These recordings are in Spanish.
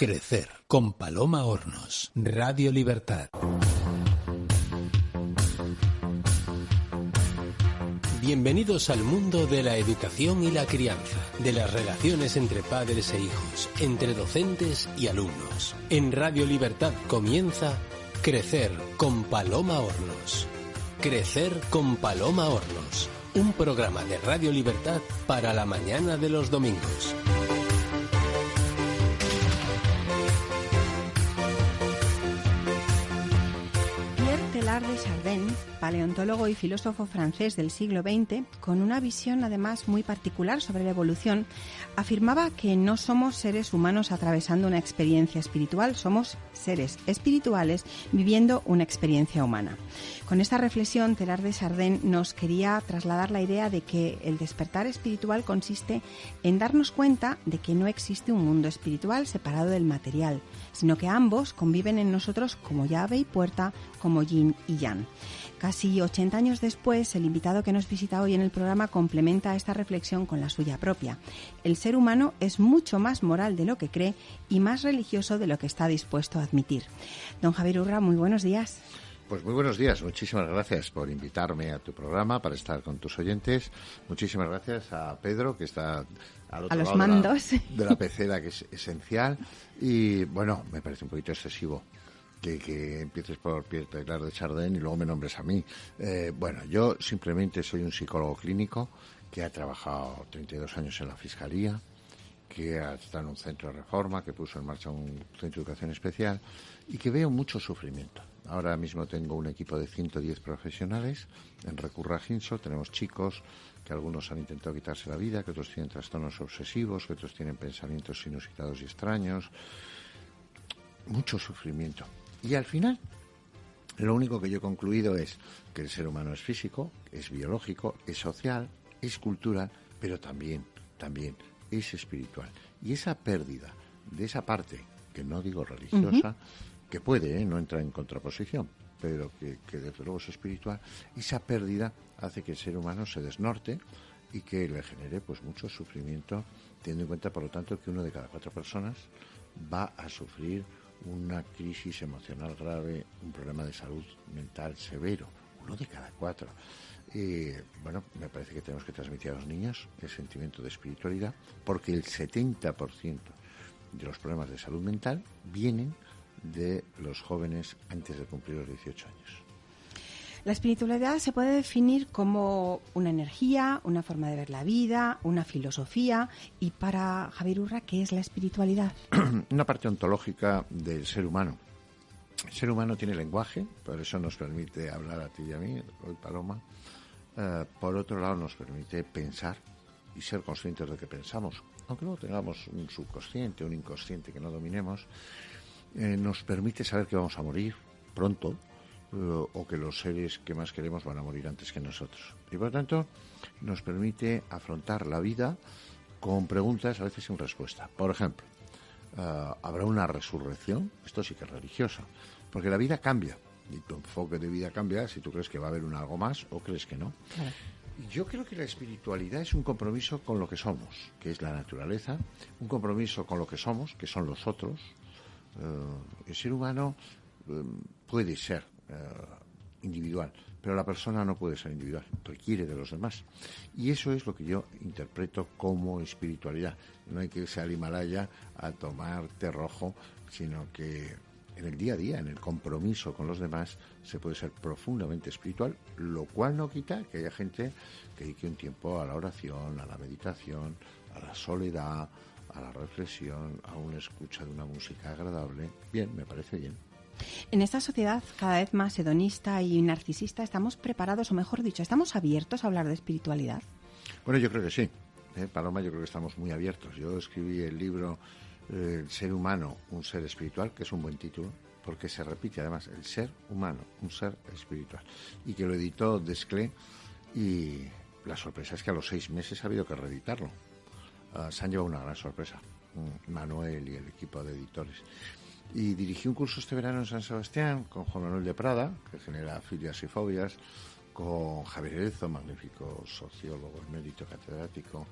Crecer con Paloma Hornos, Radio Libertad. Bienvenidos al mundo de la educación y la crianza, de las relaciones entre padres e hijos, entre docentes y alumnos. En Radio Libertad comienza Crecer con Paloma Hornos. Crecer con Paloma Hornos, un programa de Radio Libertad para la mañana de los domingos. Paleontólogo y filósofo francés del siglo XX, con una visión además muy particular sobre la evolución, afirmaba que no somos seres humanos atravesando una experiencia espiritual, somos seres espirituales viviendo una experiencia humana. Con esta reflexión, Telar de Chardin nos quería trasladar la idea de que el despertar espiritual consiste en darnos cuenta de que no existe un mundo espiritual separado del material, sino que ambos conviven en nosotros como llave y puerta, como yin y yang. Casi 80 años después, el invitado que nos visita hoy en el programa complementa esta reflexión con la suya propia. El ser humano es mucho más moral de lo que cree y más religioso de lo que está dispuesto a admitir. Don Javier Urra, muy buenos días. Pues muy buenos días, muchísimas gracias por invitarme a tu programa para estar con tus oyentes. Muchísimas gracias a Pedro que está al otro a los lado mandos. De, la, pecera que es esencial y bueno, me parece un poquito excesivo que, empieces por Pierre Teilhard de Chardin y luego me nombres a mí. Eh, bueno, yo simplemente soy un psicólogo clínico que ha trabajado 32 años en la Fiscalía, que está en un centro de reforma, que puso en marcha un centro de educación especial y que veo mucho sufrimiento. Ahora mismo tengo un equipo de 110 profesionales en Recurra Ginso. Tenemos chicos que algunos han intentado quitarse la vida, que otros tienen trastornos obsesivos, que otros tienen pensamientos inusitados y extraños. Mucho sufrimiento. Y al final, lo único que yo he concluido es que el ser humano es físico, es biológico, es social, es cultural, pero también, también es espiritual. Y esa pérdida de esa parte, que no digo religiosa, que puede, ¿eh? no entra en contraposición, pero que, que, desde luego es espiritual, esa pérdida hace que el ser humano se desnorte y que le genere pues mucho sufrimiento, teniendo en cuenta, por lo tanto, que uno de cada cuatro personas va a sufrir una crisis emocional grave, un problema de salud mental severo, uno de cada cuatro. Y bueno, me parece que tenemos que transmitir a los niños el sentimiento de espiritualidad, porque el 70% de los problemas de salud mental vienen de los jóvenes antes de cumplir los 18 años. La espiritualidad se puede definir como una energía, una forma de ver la vida, una filosofía. Y para Javier Urra, ¿qué es la espiritualidad? una parte ontológica del ser humano. El ser humano tiene lenguaje, por eso nos permite hablar a ti y a mí, hoy Paloma. Eh, por otro lado, nos permite pensar y ser conscientes de que pensamos. Aunque no tengamos un subconsciente, un inconsciente que no dominemos, eh, nos permite saber que vamos a morir pronto, eh, o que los seres que más queremos van a morir antes que nosotros. Y por lo tanto, nos permite afrontar la vida con preguntas a veces sin respuesta. Por ejemplo, eh, ¿habrá una resurrección? Esto sí que es religioso, porque la vida cambia y tu enfoque de vida cambia si tú crees que va a haber un algo más o crees que no. Yo creo que la espiritualidad es un compromiso con lo que somos, que es la naturaleza, un compromiso con lo que somos, que son los otros. Eh, el ser humano puede ser eh, individual, pero la persona no puede ser individual, requiere de los demás. Y eso es lo que yo interpreto como espiritualidad. No hay que irse al Himalaya a tomar té rojo, sino que en el día a día, en el compromiso con los demás, se puede ser profundamente espiritual, lo cual no quita que haya gente que dedique un tiempo a la oración, a la meditación, a la soledad, a la reflexión, a una escucha de una música agradable. Bien, me parece bien. En esta sociedad cada vez más hedonista y narcisista, ¿estamos preparados, o mejor dicho, estamos abiertos a hablar de espiritualidad? Bueno, yo creo que sí. ¿eh? Paloma, yo creo que estamos muy abiertos. Yo escribí el libro eh, El ser humano, un ser espiritual, que es un buen título, porque se repite además, el ser humano, un ser espiritual. Y que lo editó Desclé y la sorpresa es que a los seis meses ha habido que reeditarlo. Ah, se han llevado una gran sorpresa, mm, Manuel y el equipo de editores. Y dirigí un curso este verano en San Sebastián con Juan Manuel de Prada, que genera filias y fobias, con Javier Erezo, magnífico sociólogo, mérito catedrático,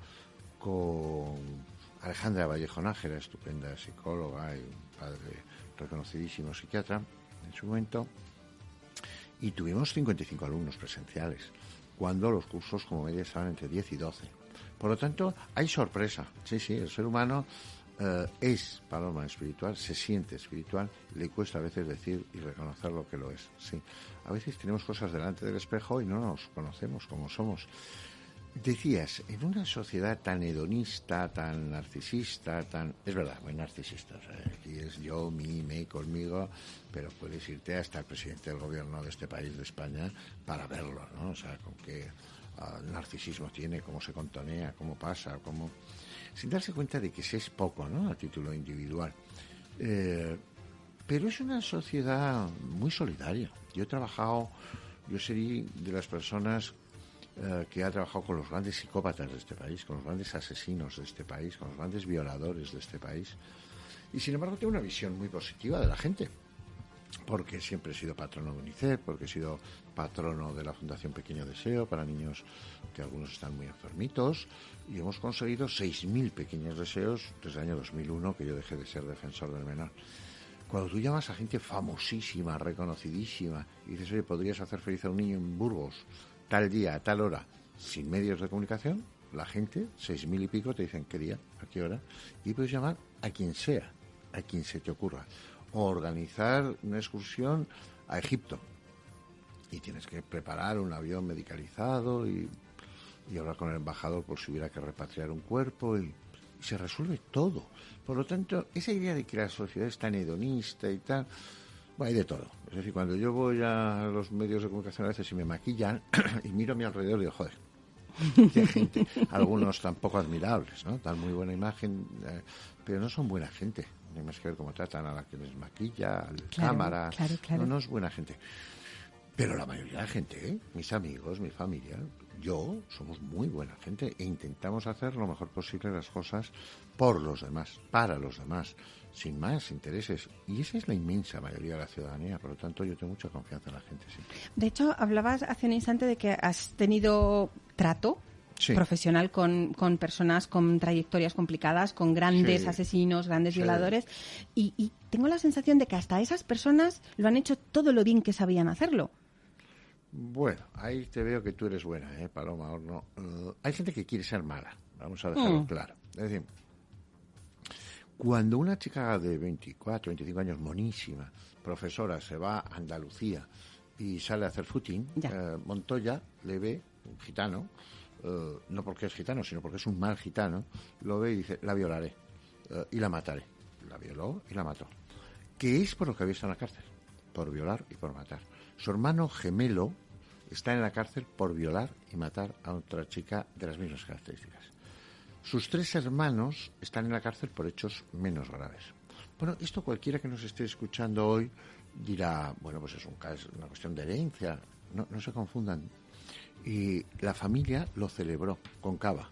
con Alejandra Vallejo Nájera, estupenda psicóloga y padre reconocidísimo psiquiatra en su momento, y tuvimos 55 alumnos presenciales, cuando los cursos como media estaban entre 10 y 12. Por lo tanto, hay sorpresa. Sí, sí, el ser humano eh, es paloma espiritual, se siente espiritual, le cuesta a veces decir y reconocer lo que lo es. Sí, a veces tenemos cosas delante del espejo y no nos conocemos como somos. Decías, en una sociedad tan hedonista, tan narcisista, tan... Es verdad, muy narcisista. aquí es yo, mi, me, conmigo, pero puedes irte hasta el presidente del gobierno de este país, de España, para verlo, ¿no? O sea, con qué ah, narcisismo tiene, cómo se contonea, cómo pasa, cómo... Sin darse cuenta de que se es poco, ¿no? A título individual. Eh, pero es una sociedad muy solidaria. Yo he trabajado, yo sería de las personas eh, que ha trabajado con los grandes psicópatas de este país, con los grandes asesinos de este país, con los grandes violadores de este país. Y sin embargo tengo una visión muy positiva de la gente, porque siempre he sido patrono de UNICEF, porque he sido patrono de la Fundación Pequeño Deseo para niños que algunos están muy enfermitos, y hemos conseguido 6.000 pequeños deseos desde el año 2001 que yo dejé de ser defensor del menor. Cuando tú llamas a gente famosísima, reconocidísima, y dices, oye, ¿podrías hacer feliz a un niño en Burgos? tal día, a tal hora, sin medios de comunicación, la gente, seis mil y pico, te dicen qué día, a qué hora, y puedes llamar a quien sea, a quien se te ocurra. O organizar una excursión a Egipto. Y tienes que preparar un avión medicalizado y, hablar con el embajador por si hubiera que repatriar un cuerpo y, y se resuelve todo. Por lo tanto, esa idea de que la sociedad es tan hedonista y tal, hay de todo. Es decir, cuando yo voy a los medios de comunicación a veces y me maquillan y miro a mi alrededor y digo, joder, qué gente. Algunos tampoco admirables, ¿no? Dan muy buena imagen, eh, pero no son buena gente. Más que ver cómo tratan a la que les maquilla, a la cámara. No, no es buena gente. Pero la mayoría de la gente, ¿eh? mis amigos, mi familia, yo, somos muy buena gente e intentamos hacer lo mejor posible las cosas por los demás, para los demás sin más intereses. Y esa es la inmensa mayoría de la ciudadanía. Por lo tanto, yo tengo mucha confianza en la gente. Sí. De hecho, hablabas hace un instante de que has tenido trato profesional con, con, personas con trayectorias complicadas, con grandes asesinos, grandes violadores. Y, tengo la sensación de que hasta esas personas lo han hecho todo lo bien que sabían hacerlo. Bueno, ahí te veo que tú eres buena, ¿eh, Paloma? No, uh, hay gente que quiere ser mala, vamos a dejarlo mm. claro. Es decir, cuando una chica de 24, 25 años, monísima, profesora, se va a Andalucía y sale a hacer footing, eh, Montoya le ve, un gitano, eh, no porque es gitano, sino porque es un mal gitano, lo ve y dice, la violaré eh, y la mataré. La violó y la mató. ¿Qué es por lo que había estado en la cárcel? Por violar y por matar. Su hermano gemelo está en la cárcel por violar y matar a otra chica de las mismas características. Sus tres hermanos están en la cárcel por hechos menos graves. Bueno, esto cualquiera que nos esté escuchando hoy dirá, bueno, pues es un caso, una cuestión de herencia. No, no se confundan. Y la familia lo celebró con cava.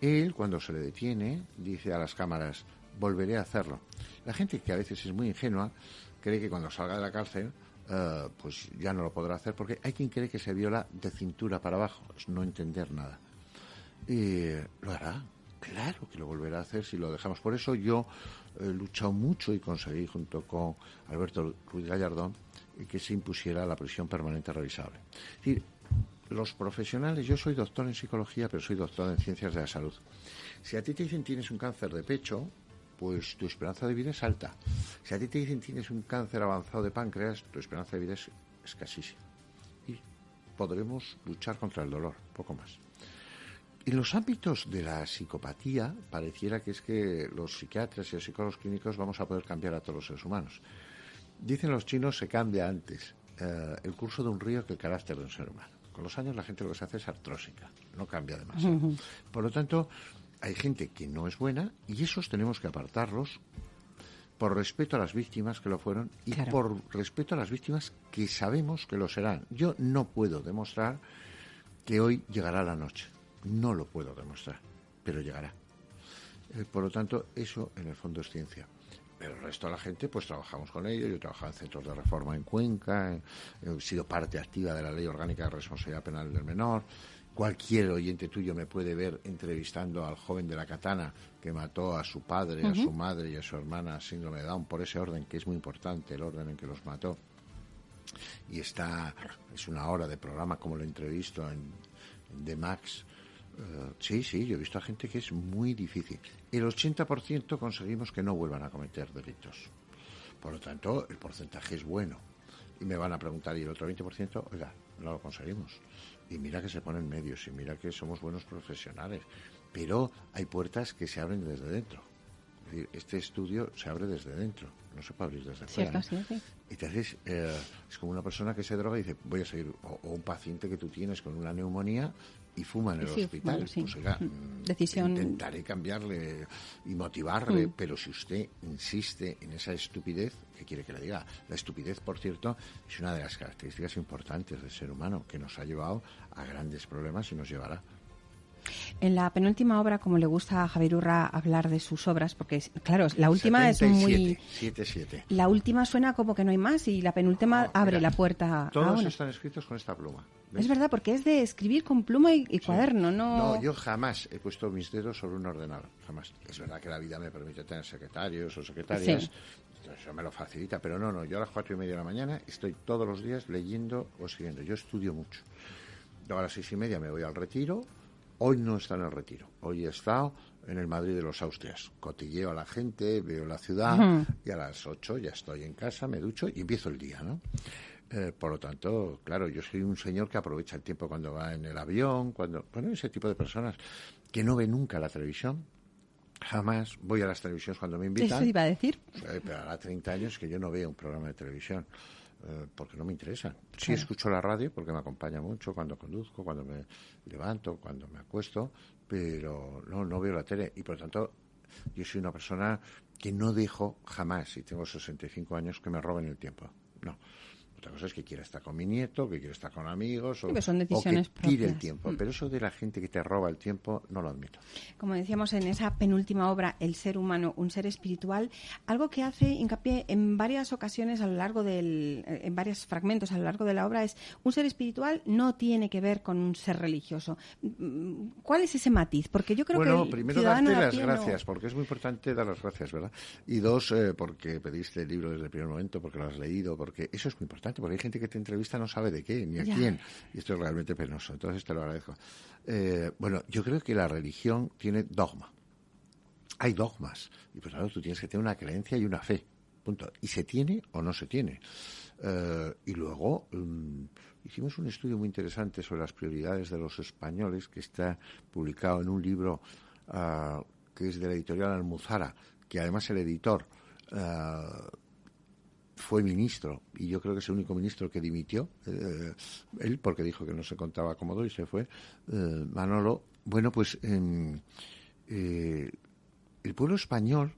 Él, cuando se le detiene, dice a las cámaras, volveré a hacerlo. La gente que a veces es muy ingenua cree que cuando salga de la cárcel, eh, pues ya no lo podrá hacer, porque hay quien cree que se viola de cintura para abajo, es no entender nada. Y lo hará, claro que lo volverá a hacer si lo dejamos. Por eso yo he luchado mucho y conseguí, junto con Alberto Ruiz Gallardón, que se impusiera la prisión permanente revisable. Es decir, los profesionales, yo soy doctor en psicología, pero soy doctor en ciencias de la salud. Si a ti te dicen tienes un cáncer de pecho, pues tu esperanza de vida es alta. Si a ti te dicen tienes un cáncer avanzado de páncreas, tu esperanza de vida es escasísima. Y podremos luchar contra el dolor, poco más. En los ámbitos de la psicopatía, pareciera que es que los psiquiatras y los psicólogos clínicos vamos a poder cambiar a todos los seres humanos. Dicen los chinos, se cambia antes eh, el curso de un río que el carácter de un ser humano. Con los años la gente lo que se hace es artrósica, no cambia demasiado. Por lo tanto, hay gente que no es buena y esos tenemos que apartarlos por respeto a las víctimas que lo fueron y por respeto a las víctimas que sabemos que lo serán. Yo no puedo demostrar que hoy llegará la noche. No lo puedo demostrar, pero llegará. Eh, por lo tanto, eso en el fondo es ciencia. Pero el resto de la gente, pues trabajamos con ellos. Yo he trabajado en centros de reforma en Cuenca, he sido parte activa de la Ley Orgánica de Responsabilidad Penal del Menor. cualquier oyente tuyo me puede ver entrevistando al joven de la katana que mató a su padre, a su madre y a su hermana síndrome de Down por ese orden que es muy importante, el orden en que los mató. Y está, es una hora de programa como lo entrevisto en, en The Max. Sí, sí, yo he visto a gente que es muy difícil. El 80% conseguimos que no vuelvan a cometer delitos. Por lo tanto, el porcentaje es bueno. Y me van a preguntar, ¿y el otro 20%? Oiga, no lo conseguimos. Y mira que se ponen medios, y mira que somos buenos profesionales. Pero hay puertas que se abren desde dentro. Es decir, este estudio se abre desde dentro, no se puede abrir desde fuera. Sí, sí. Entonces, eh, es como una persona que se droga y dice, voy a seguir, o, o, un paciente que tú tienes con una neumonía y fuma en el Sí, hospital. sí. Pues oiga, Decisión- intentaré cambiarle y motivarle, Mm. pero si usted insiste en esa estupidez, ¿qué quiere que le diga? La estupidez, por cierto, es una de las características importantes del ser humano, que nos ha llevado a grandes problemas y nos llevará. En la penúltima obra, como le gusta a Javier Urra hablar de sus obras, porque, claro, la última es muy... 77. La última suena como que no hay más y la penúltima No, abre mira, la puerta Todos están escritos con esta pluma. ¿Ves? Es verdad, porque es de escribir con pluma y, y cuaderno, ¿no? No, yo jamás he puesto mis dedos sobre un ordenador, jamás. Es verdad que la vida me permite tener secretarios o secretarias, Sí. eso me lo facilita, pero no, no, yo a las cuatro y media de la mañana estoy todos los días leyendo o escribiendo. Yo estudio mucho. Luego a las seis y media me voy al retiro. Hoy no está en el retiro, hoy he estado en el Madrid de los Austrias. Cotilleo a la gente, veo la ciudad Ujú. y a las ocho ya estoy en casa, me ducho y empiezo el día, ¿no? Eh, por lo tanto, claro, yo soy un señor que aprovecha el tiempo cuando va en el avión, cuando, bueno, ese tipo de personas que no ve nunca la televisión. Jamás voy a las televisiones cuando me invitan. Eso iba a decir. Eh, pero hará 30 años que yo no veo un programa de televisión eh, porque no me interesa. Sí escucho la radio porque me acompaña mucho cuando conduzco, cuando me levanto, cuando me acuesto, pero no, no veo la tele y por lo tanto yo soy una persona que no dejo jamás, y tengo 65 años, que me roben el tiempo. No. Otra cosa es que quiera estar con mi nieto, que quiera estar con amigos, o, son o que tire el propias. tiempo. Mm. Pero eso de la gente que te roba el tiempo, no lo admito. Como decíamos en esa penúltima obra, El ser humano, un ser espiritual, algo que hace hincapié en varias ocasiones a lo largo del, eh, en varios fragmentos a lo largo de la obra es un ser espiritual no tiene que ver con un ser religioso. Mm, ¿Cuál es ese matiz? Porque yo creo bueno, que el primero darte las no- gracias, porque es muy importante dar las gracias, ¿verdad? Y dos, eh, porque pediste el libro desde el primer momento, porque lo has leído, porque eso es muy importante, porque hay gente que te entrevista no sabe de qué, ni a Ya. quién, y esto es realmente penoso, entonces te lo agradezco. Eh, bueno, yo creo que la religión tiene dogma. Hay dogmas, y pues claro, tú tienes que tener una creencia y una fe, punto. Y se tiene o no se tiene. Eh, y luego mm, hicimos un estudio muy interesante sobre las prioridades de los españoles que está publicado en un libro ah, que es de la editorial Almuzara, que además el editor ah, fue ministro y yo creo que es el único ministro que dimitió eh, él porque dijo que no se contaba cómodo y se fue eh, Manolo. Bueno pues em, eh, el pueblo español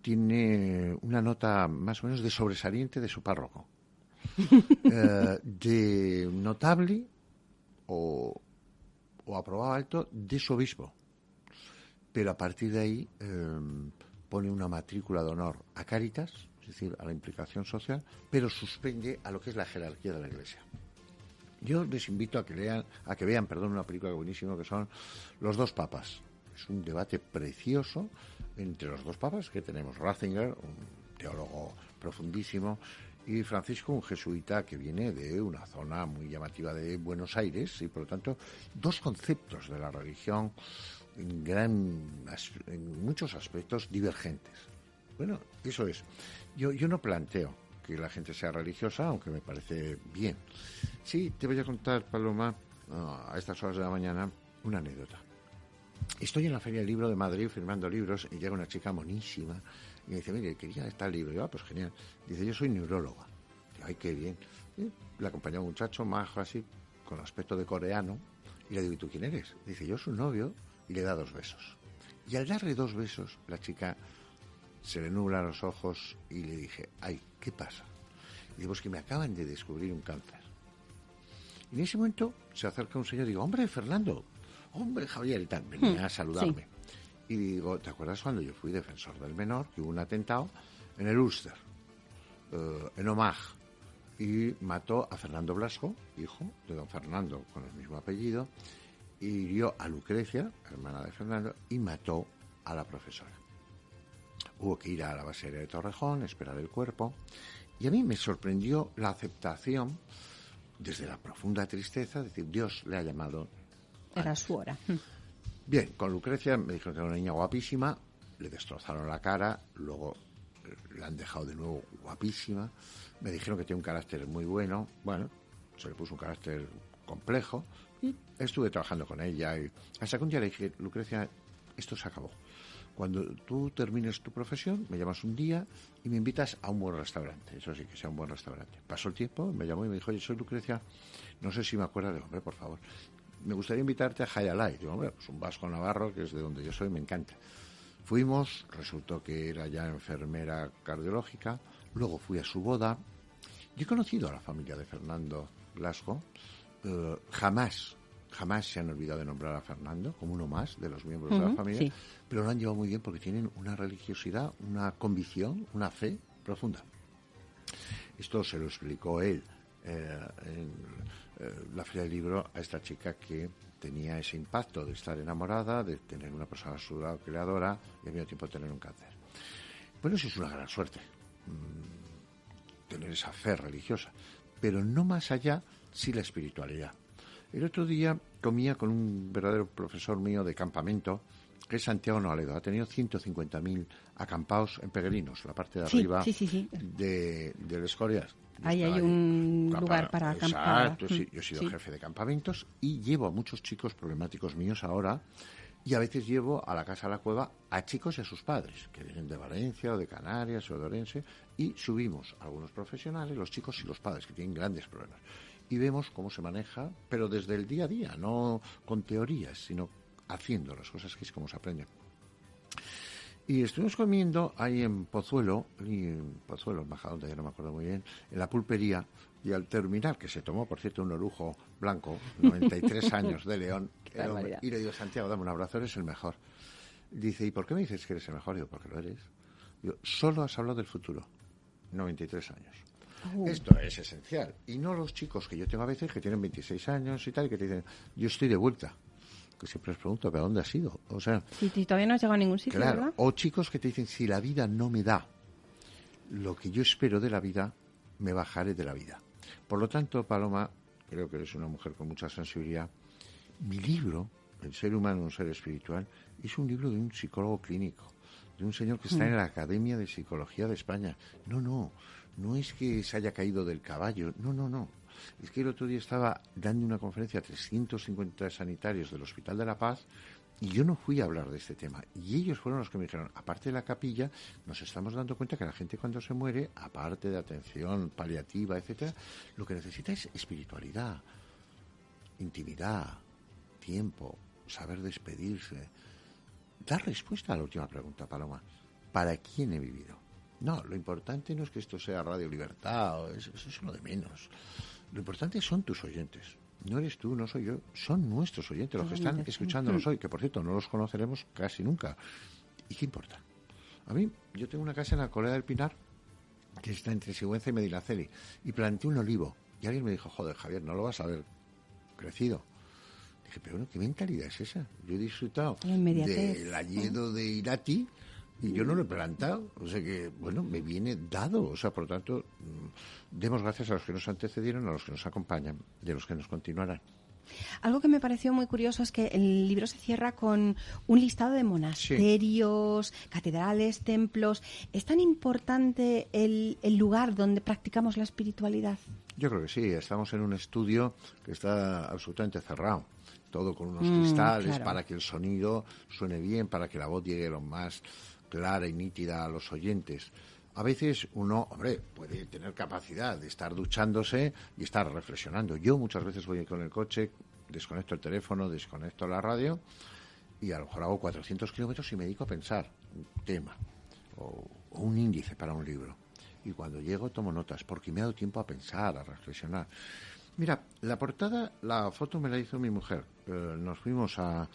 tiene una nota más o menos de sobresaliente de su párroco. De notable o, o aprobado alto de su obispo. Pero a partir de ahí eh, pone una matrícula de honor a Cáritas, decir, a la implicación social, pero suspende a lo que es la jerarquía de la Iglesia. Yo les invito a que lean, a que vean, perdón, una película buenísima que son Los dos papas. Es un debate precioso entre los dos papas que tenemos Ratzinger, un teólogo profundísimo, y Francisco, un jesuita que viene de una zona muy llamativa de Buenos Aires, y por lo tanto, dos conceptos de la religión en, gran, en muchos aspectos divergentes. Bueno, eso es. Yo, yo no planteo que la gente sea religiosa, aunque me parece bien. Sí, te voy a contar, Paloma, a estas horas de la mañana, una anécdota. Estoy en la Feria del Libro de Madrid firmando libros y llega una chica monísima y me dice, mire, quería estar libro. Yo, ah, pues genial. Dice, yo soy neuróloga. Ay, qué bien. Y le acompañó un muchacho majo así, con aspecto de coreano, y le digo, ¿y tú quién eres? Dice, yo soy novio, y le da dos besos. Y al darle dos besos, la chica se le nublan los ojos y le dije, ay, ¿qué pasa? Y digo, es que me acaban de descubrir un cáncer. Y en ese momento se acerca un señor y digo, hombre, Fernando, hombre, Javier, y tal, venía Hmm, a saludarme. Y digo, ¿te acuerdas cuando yo fui defensor del menor, que hubo un atentado en el Ulster, eh, en Omagh, y mató a Fernando Blasco, hijo de don Fernando, con el mismo apellido, hirió a Lucrecia, hermana de Fernando, y mató a la profesora. Hubo que ir a la base de Torrejón, esperar el cuerpo, y a mí me sorprendió la aceptación desde la profunda tristeza, decir, Dios le ha llamado. Era su hora. Bien, con Lucrecia me dijeron que era una niña guapísima, le destrozaron la cara, luego eh, la han dejado de nuevo guapísima, me dijeron que tiene un carácter muy bueno, bueno, se le puso un carácter complejo y estuve trabajando con ella y hasta que un día le dije, Lucrecia, esto se acabó. Cuando tú termines tu profesión, me llamas un día y me invitas a un buen restaurante. Eso sí, que sea un buen restaurante. Pasó el tiempo, me llamó y me dijo, oye, soy Lucrecia, no sé si me acuerdas de hombre, por favor. Me gustaría invitarte a Hayalay. Digo, hombre, pues un vasco navarro, que es de donde yo soy, me encanta. Fuimos, resultó que era ya enfermera cardiológica, luego fui a su boda. Yo he conocido a la familia de Fernando Blasco, eh, jamás jamás se han olvidado de nombrar a Fernando como uno más de los miembros de la familia, pero lo han llevado muy bien porque tienen una religiosidad, una convicción, una fe profunda. Esto se lo explicó él eh, en eh, la Feria del Libro a esta chica que tenía ese impacto de estar enamorada, de tener una persona a su lado creadora y al mismo tiempo tener un cáncer. Bueno, eso es una gran suerte, mm, tener esa fe religiosa, pero no más allá si la espiritualidad. El otro día comía con un verdadero profesor mío de campamento, que es Santiago Noaledo. Ha tenido 150.000 acampados en Peregrinos, la parte de arriba de, del Escorias. Ahí hay un lugar para acampar. Exacto, sí. Yo he sido jefe de campamentos y llevo a muchos chicos problemáticos míos ahora y a veces llevo a la casa de la cueva a chicos y a sus padres, que vienen de Valencia o de Canarias o de Orense, y subimos a algunos profesionales, los chicos y los padres, que tienen grandes problemas y vemos cómo se maneja, pero desde el día a día, no con teorías, sino haciendo las cosas que es como se aprende. Y estuvimos comiendo ahí en Pozuelo, en Pozuelo, en ya no me acuerdo muy bien, en la pulpería, y al terminar, que se tomó, por cierto, un orujo blanco, 93 años de León, y le digo, Santiago, dame un abrazo, eres el mejor. Dice, ¿y por qué me dices que eres el mejor? Digo, porque lo eres. Digo, solo has hablado del futuro, 93 años. Uh. Esto es esencial. Y no los chicos que yo tengo a veces que tienen 26 años y tal, y que te dicen, yo estoy de vuelta. Que siempre les pregunto, ¿pero dónde has ido? O sea. Si, todavía no has llegado a ningún sitio, claro, O chicos que te dicen, si la vida no me da lo que yo espero de la vida, me bajaré de la vida. Por lo tanto, Paloma, creo que eres una mujer con mucha sensibilidad. Mi libro, El ser humano, un ser espiritual, es un libro de un psicólogo clínico, de un señor que está en mm. la Academia de Psicología de España. No, no, no es que se haya caído del caballo, no, no, no. Es que el otro día estaba dando una conferencia a 350 sanitarios del Hospital de la Paz y yo no fui a hablar de este tema. Y ellos fueron los que me dijeron, aparte de la capilla, nos estamos dando cuenta que la gente cuando se muere, aparte de atención paliativa, etcétera, lo que necesita es espiritualidad, intimidad, tiempo, saber despedirse. Dar respuesta a la última pregunta, Paloma. ¿Para quién he vivido? No, lo importante no es que esto sea Radio Libertad, eso, es lo de menos. Lo importante son tus oyentes. No eres tú, no soy yo, son nuestros oyentes, los que están escuchándonos hoy, que por cierto no los conoceremos casi nunca. ¿Y qué importa? A mí, yo tengo una casa en la Colea del Pinar, que está entre Sigüenza y Medinaceli, y planté un olivo. Y alguien me dijo, joder, Javier, no lo vas a ver crecido. Dije, pero bueno, ¿qué mentalidad es esa? Yo he disfrutado del añedo de Irati y yo no lo he plantado. O sea que, bueno, me viene dado. O sea, por lo tanto, mm, demos gracias a los que nos antecedieron, a los que nos acompañan y a los que nos continuarán. Algo que me pareció muy curioso es que el libro se cierra con un listado de monasterios, catedrales, templos. ¿Es tan importante el, lugar donde practicamos la espiritualidad? Yo creo que sí. Estamos en un estudio que está absolutamente cerrado. Todo con unos mm, cristales para que el sonido suene bien, para que la voz llegue lo más clara y nítida a los oyentes. A veces uno, hombre, puede tener capacidad de estar duchándose y estar reflexionando. Yo muchas veces voy con el coche, desconecto el teléfono, desconecto la radio y a lo mejor hago 400 kilómetros y me dedico a pensar un tema o, un índice para un libro. Y cuando llego tomo notas porque me ha dado tiempo a pensar, a reflexionar. Mira, la portada, la foto me la hizo mi mujer. Eh, nos fuimos a,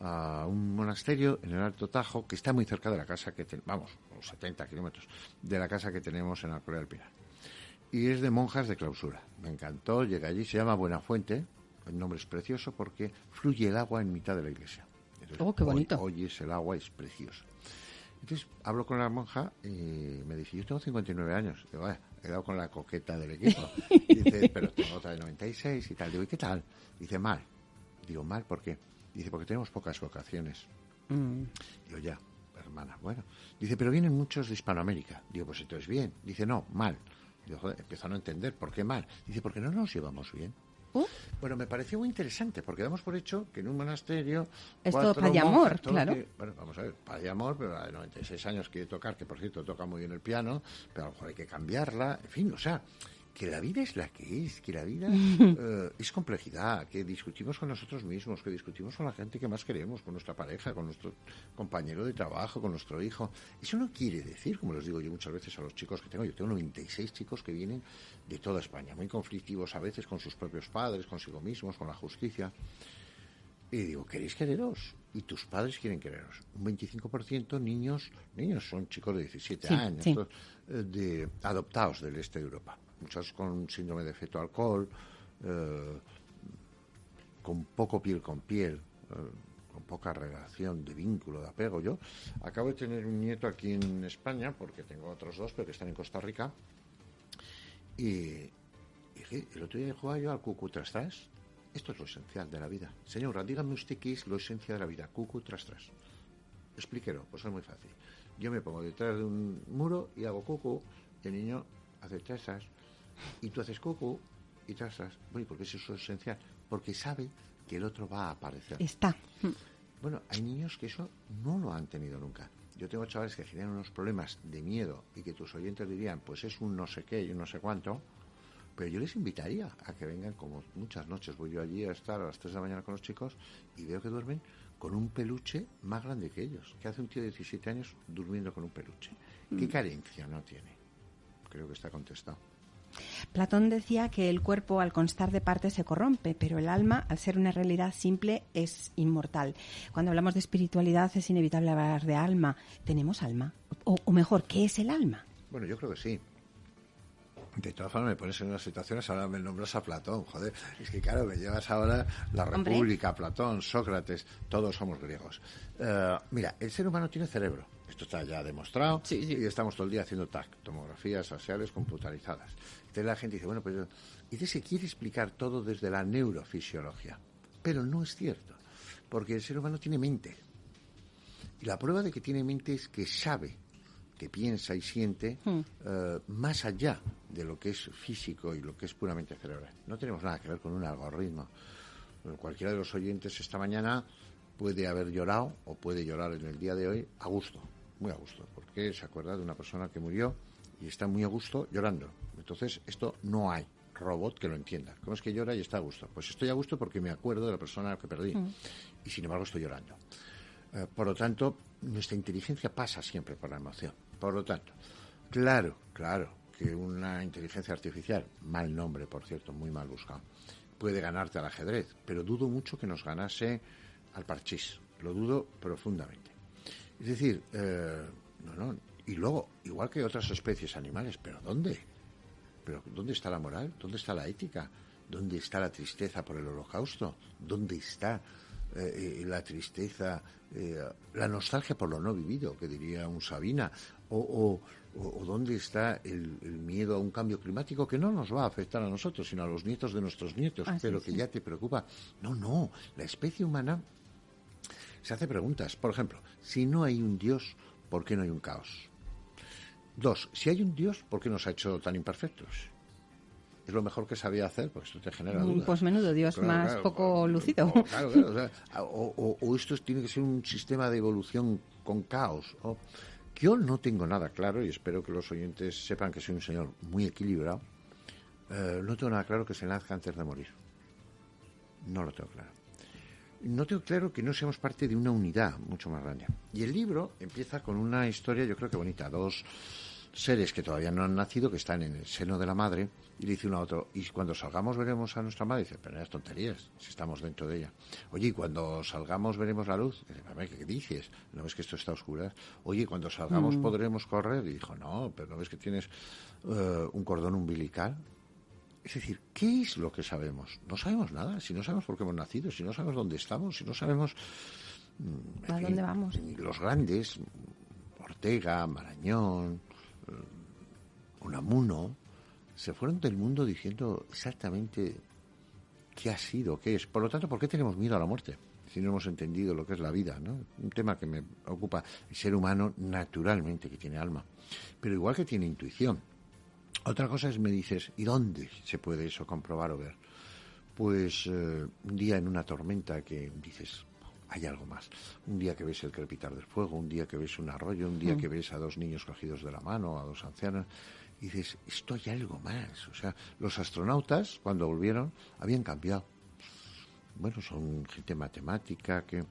a un monasterio en el Alto Tajo que está muy cerca de la casa que tenemos, vamos, unos 70 kilómetros de la casa que tenemos en Alcoy del Pinar. Y es de monjas de clausura. Me encantó, llegué allí, se llama Buenafuente, el nombre es precioso porque fluye el agua en mitad de la iglesia. oh, qué bonito. Hoy, oyes el agua, es precioso. Entonces hablo con la monja y me dice, yo tengo 59 años. Digo, vaya, he dado con la coqueta del equipo. Dice, pero tengo otra de 96 y tal. Digo, ¿y qué tal? Dice, mal. Digo, mal, ¿por qué? Dice, porque tenemos pocas vocaciones. Mm. Digo, ya, hermana, bueno. Dice, pero vienen muchos de Hispanoamérica. Digo, pues entonces bien. Dice, no, mal. Digo, joder, empiezo a no entender, ¿por qué mal? Dice, porque no nos llevamos bien. Uh. Bueno, me pareció muy interesante porque damos por hecho que en un monasterio. Es todo amor, claro. bueno, vamos a ver, amor, pero de 96 años quiere tocar, que por cierto toca muy bien el piano, pero a lo mejor hay que cambiarla. En fin, o sea, que la vida es la que es, que la vida eh, es complejidad, que discutimos con nosotros mismos, que discutimos con la gente que más queremos, con nuestra pareja, con nuestro compañero de trabajo, con nuestro hijo. Eso no quiere decir, como les digo yo muchas veces a los chicos que tengo, yo tengo 96 chicos que vienen de toda España, muy conflictivos a veces con sus propios padres, consigo mismos, con la justicia. Y digo, ¿queréis quereros? Y tus padres quieren quereros. Un 25% niños, niños son chicos de 17 años, eh, de adoptados del este de Europa muchos con síndrome de feto alcohol, eh, con poco piel con piel, eh, con poca relación de vínculo, de apego. Yo acabo de tener un nieto aquí en España, porque tengo otros dos, pero que están en Costa Rica, y, el otro día jugaba yo al cucu tras tras. Esto es lo esencial de la vida. Señora, dígame usted qué es lo esencial de la vida. Cucu tras tras. Explíquelo, pues es muy fácil. Yo me pongo detrás de un muro y hago cucu, y el niño hace trazas, y tú haces coco y trasas. Bueno, ¿y por qué eso es esencial? Porque sabe que el otro va a aparecer. Está. Bueno, hay niños que eso no lo han tenido nunca. Yo tengo chavales que generan unos problemas de miedo y que tus oyentes dirían, pues es un no sé qué y un no sé cuánto, pero yo les invitaría a que vengan como muchas noches. Voy yo allí a estar a las 3 de la mañana con los chicos y veo que duermen con un peluche más grande que ellos. ¿Qué hace un tío de 17 años durmiendo con un peluche? ¿Qué mm. carencia no tiene? Creo que está contestado. Platón decía que el cuerpo al constar de partes se corrompe, pero el alma, al ser una realidad simple, es inmortal. Cuando hablamos de espiritualidad es inevitable hablar de alma. ¿Tenemos alma? O, mejor, ¿qué es el alma? Bueno, yo creo que sí. De todas formas, me pones en unas situaciones, ahora me nombras a Platón, joder. Es que claro, me llevas ahora la República, Platón, Sócrates, todos somos griegos. Eh, mira, el ser humano tiene cerebro. Esto está ya demostrado. Y estamos todo el día haciendo TAC, tomografías faciales computarizadas. Entonces la gente dice, bueno, pues... Y se quiere explicar todo desde la neurofisiología. Pero no es cierto, porque el ser humano tiene mente. Y la prueba de que tiene mente es que sabe, que piensa y siente hmm. eh, más allá de lo que es físico y lo que es puramente cerebral. No tenemos nada que ver con un algoritmo. Cualquiera de los oyentes esta mañana puede haber llorado o puede llorar en el día de hoy a gusto, muy a gusto, porque se acuerda de una persona que murió y está muy a gusto llorando. Entonces, esto no hay robot que lo entienda. ¿Cómo es que llora y está a gusto? Pues estoy a gusto porque me acuerdo de la persona que perdí mm. y sin embargo estoy llorando. Eh, por lo tanto, nuestra inteligencia pasa siempre por la emoción. Por lo tanto, claro, claro que una inteligencia artificial, mal nombre, por cierto, muy mal buscado, puede ganarte al ajedrez, pero dudo mucho que nos ganase al parchís. Lo dudo profundamente. Es decir, eh, no, no, y luego, igual que otras especies animales, ¿pero dónde? ¿Pero dónde está la moral? ¿Dónde está la ética? ¿Dónde está la tristeza por el holocausto? ¿Dónde está eh, la tristeza, eh, la nostalgia por lo no vivido, que diría un Sabina? ¿O, o, dónde está el, miedo a un cambio climático que no nos va a afectar a nosotros, sino a los nietos de nuestros nietos, pero que ya te preocupa? No, no, la especie humana se hace preguntas. Por ejemplo, si no hay un Dios, ¿por qué no hay un caos? Dos, si hay un Dios, ¿por qué nos ha hecho tan imperfectos? Es lo mejor que sabía hacer, porque esto te genera dudas. Pues menudo Dios, más poco lucido. O, claro, claro, o, esto tiene que ser un sistema de evolución con caos. yo no tengo nada claro, y espero que los oyentes sepan que soy un señor muy equilibrado, eh, no tengo nada claro que se nazca antes de morir. No lo tengo claro. No tengo claro que no seamos parte de una unidad mucho más grande. Y el libro empieza con una historia, yo creo que bonita. Dos seres que todavía no han nacido, que están en el seno de la madre, y le dice uno a otro, y cuando salgamos veremos a nuestra madre, y dice, pero es tonterías, si estamos dentro de ella. Oye, y cuando salgamos veremos la luz, y dice, ¿qué dices? ¿No ves que esto está oscuro? Oye, cuando salgamos mm. podremos correr, y dijo, no, pero ¿no ves que tienes eh, un cordón umbilical? Es decir, ¿qué es lo que sabemos? No sabemos nada, si no sabemos por qué hemos nacido, si no sabemos dónde estamos, si no sabemos... Mm, ¿A dónde vamos? Los grandes, Ortega, Marañón, Unamuno, se fueron del mundo diciendo exactamente qué ha sido, qué es. Por lo tanto, ¿por qué tenemos miedo a la muerte? Si no hemos entendido lo que es la vida, ¿no? Un tema que me ocupa. El ser humano, naturalmente, que tiene alma. Pero igual que tiene intuición. Otra cosa es, me dices, ¿y dónde se puede eso comprobar o ver? Pues eh, un día en una tormenta que dices, hay algo más. Un día que ves el crepitar del fuego, un día que ves un arroyo, un día mm. que ves a dos niños cogidos de la mano, a dos ancianos, y dices, esto hay algo más. O sea, los astronautas, cuando volvieron, habían cambiado. Bueno, son gente matemática que...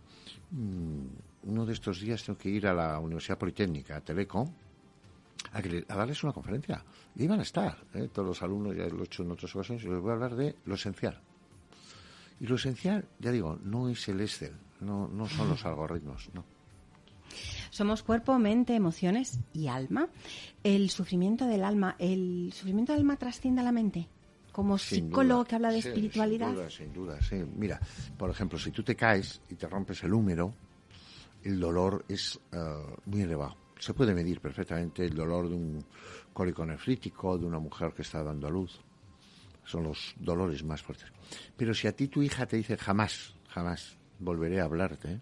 Mm, uno de estos días tengo que ir a la Universidad Politécnica, a Teleco, a, darles una conferencia. Y iban a estar, ¿eh? todos los alumnos, ya lo he hecho en otras ocasiones, y les voy a hablar de lo esencial. Y lo esencial, ya digo, no es el Excel, no, no son los algoritmos, no. Somos cuerpo, mente, emociones y alma. El sufrimiento del alma, ¿el sufrimiento del alma trasciende a la mente? Como psicólogo que habla de espiritualidad. Sin duda, sin duda, sí. Mira, por ejemplo, si tú te caes y te rompes el húmero, el dolor es eh, muy elevado. Se puede medir perfectamente el dolor de un cólico nefrítico, de una mujer que está dando a luz. Son los dolores más fuertes. Pero si a ti tu hija te dice jamás, jamás volveré a hablarte,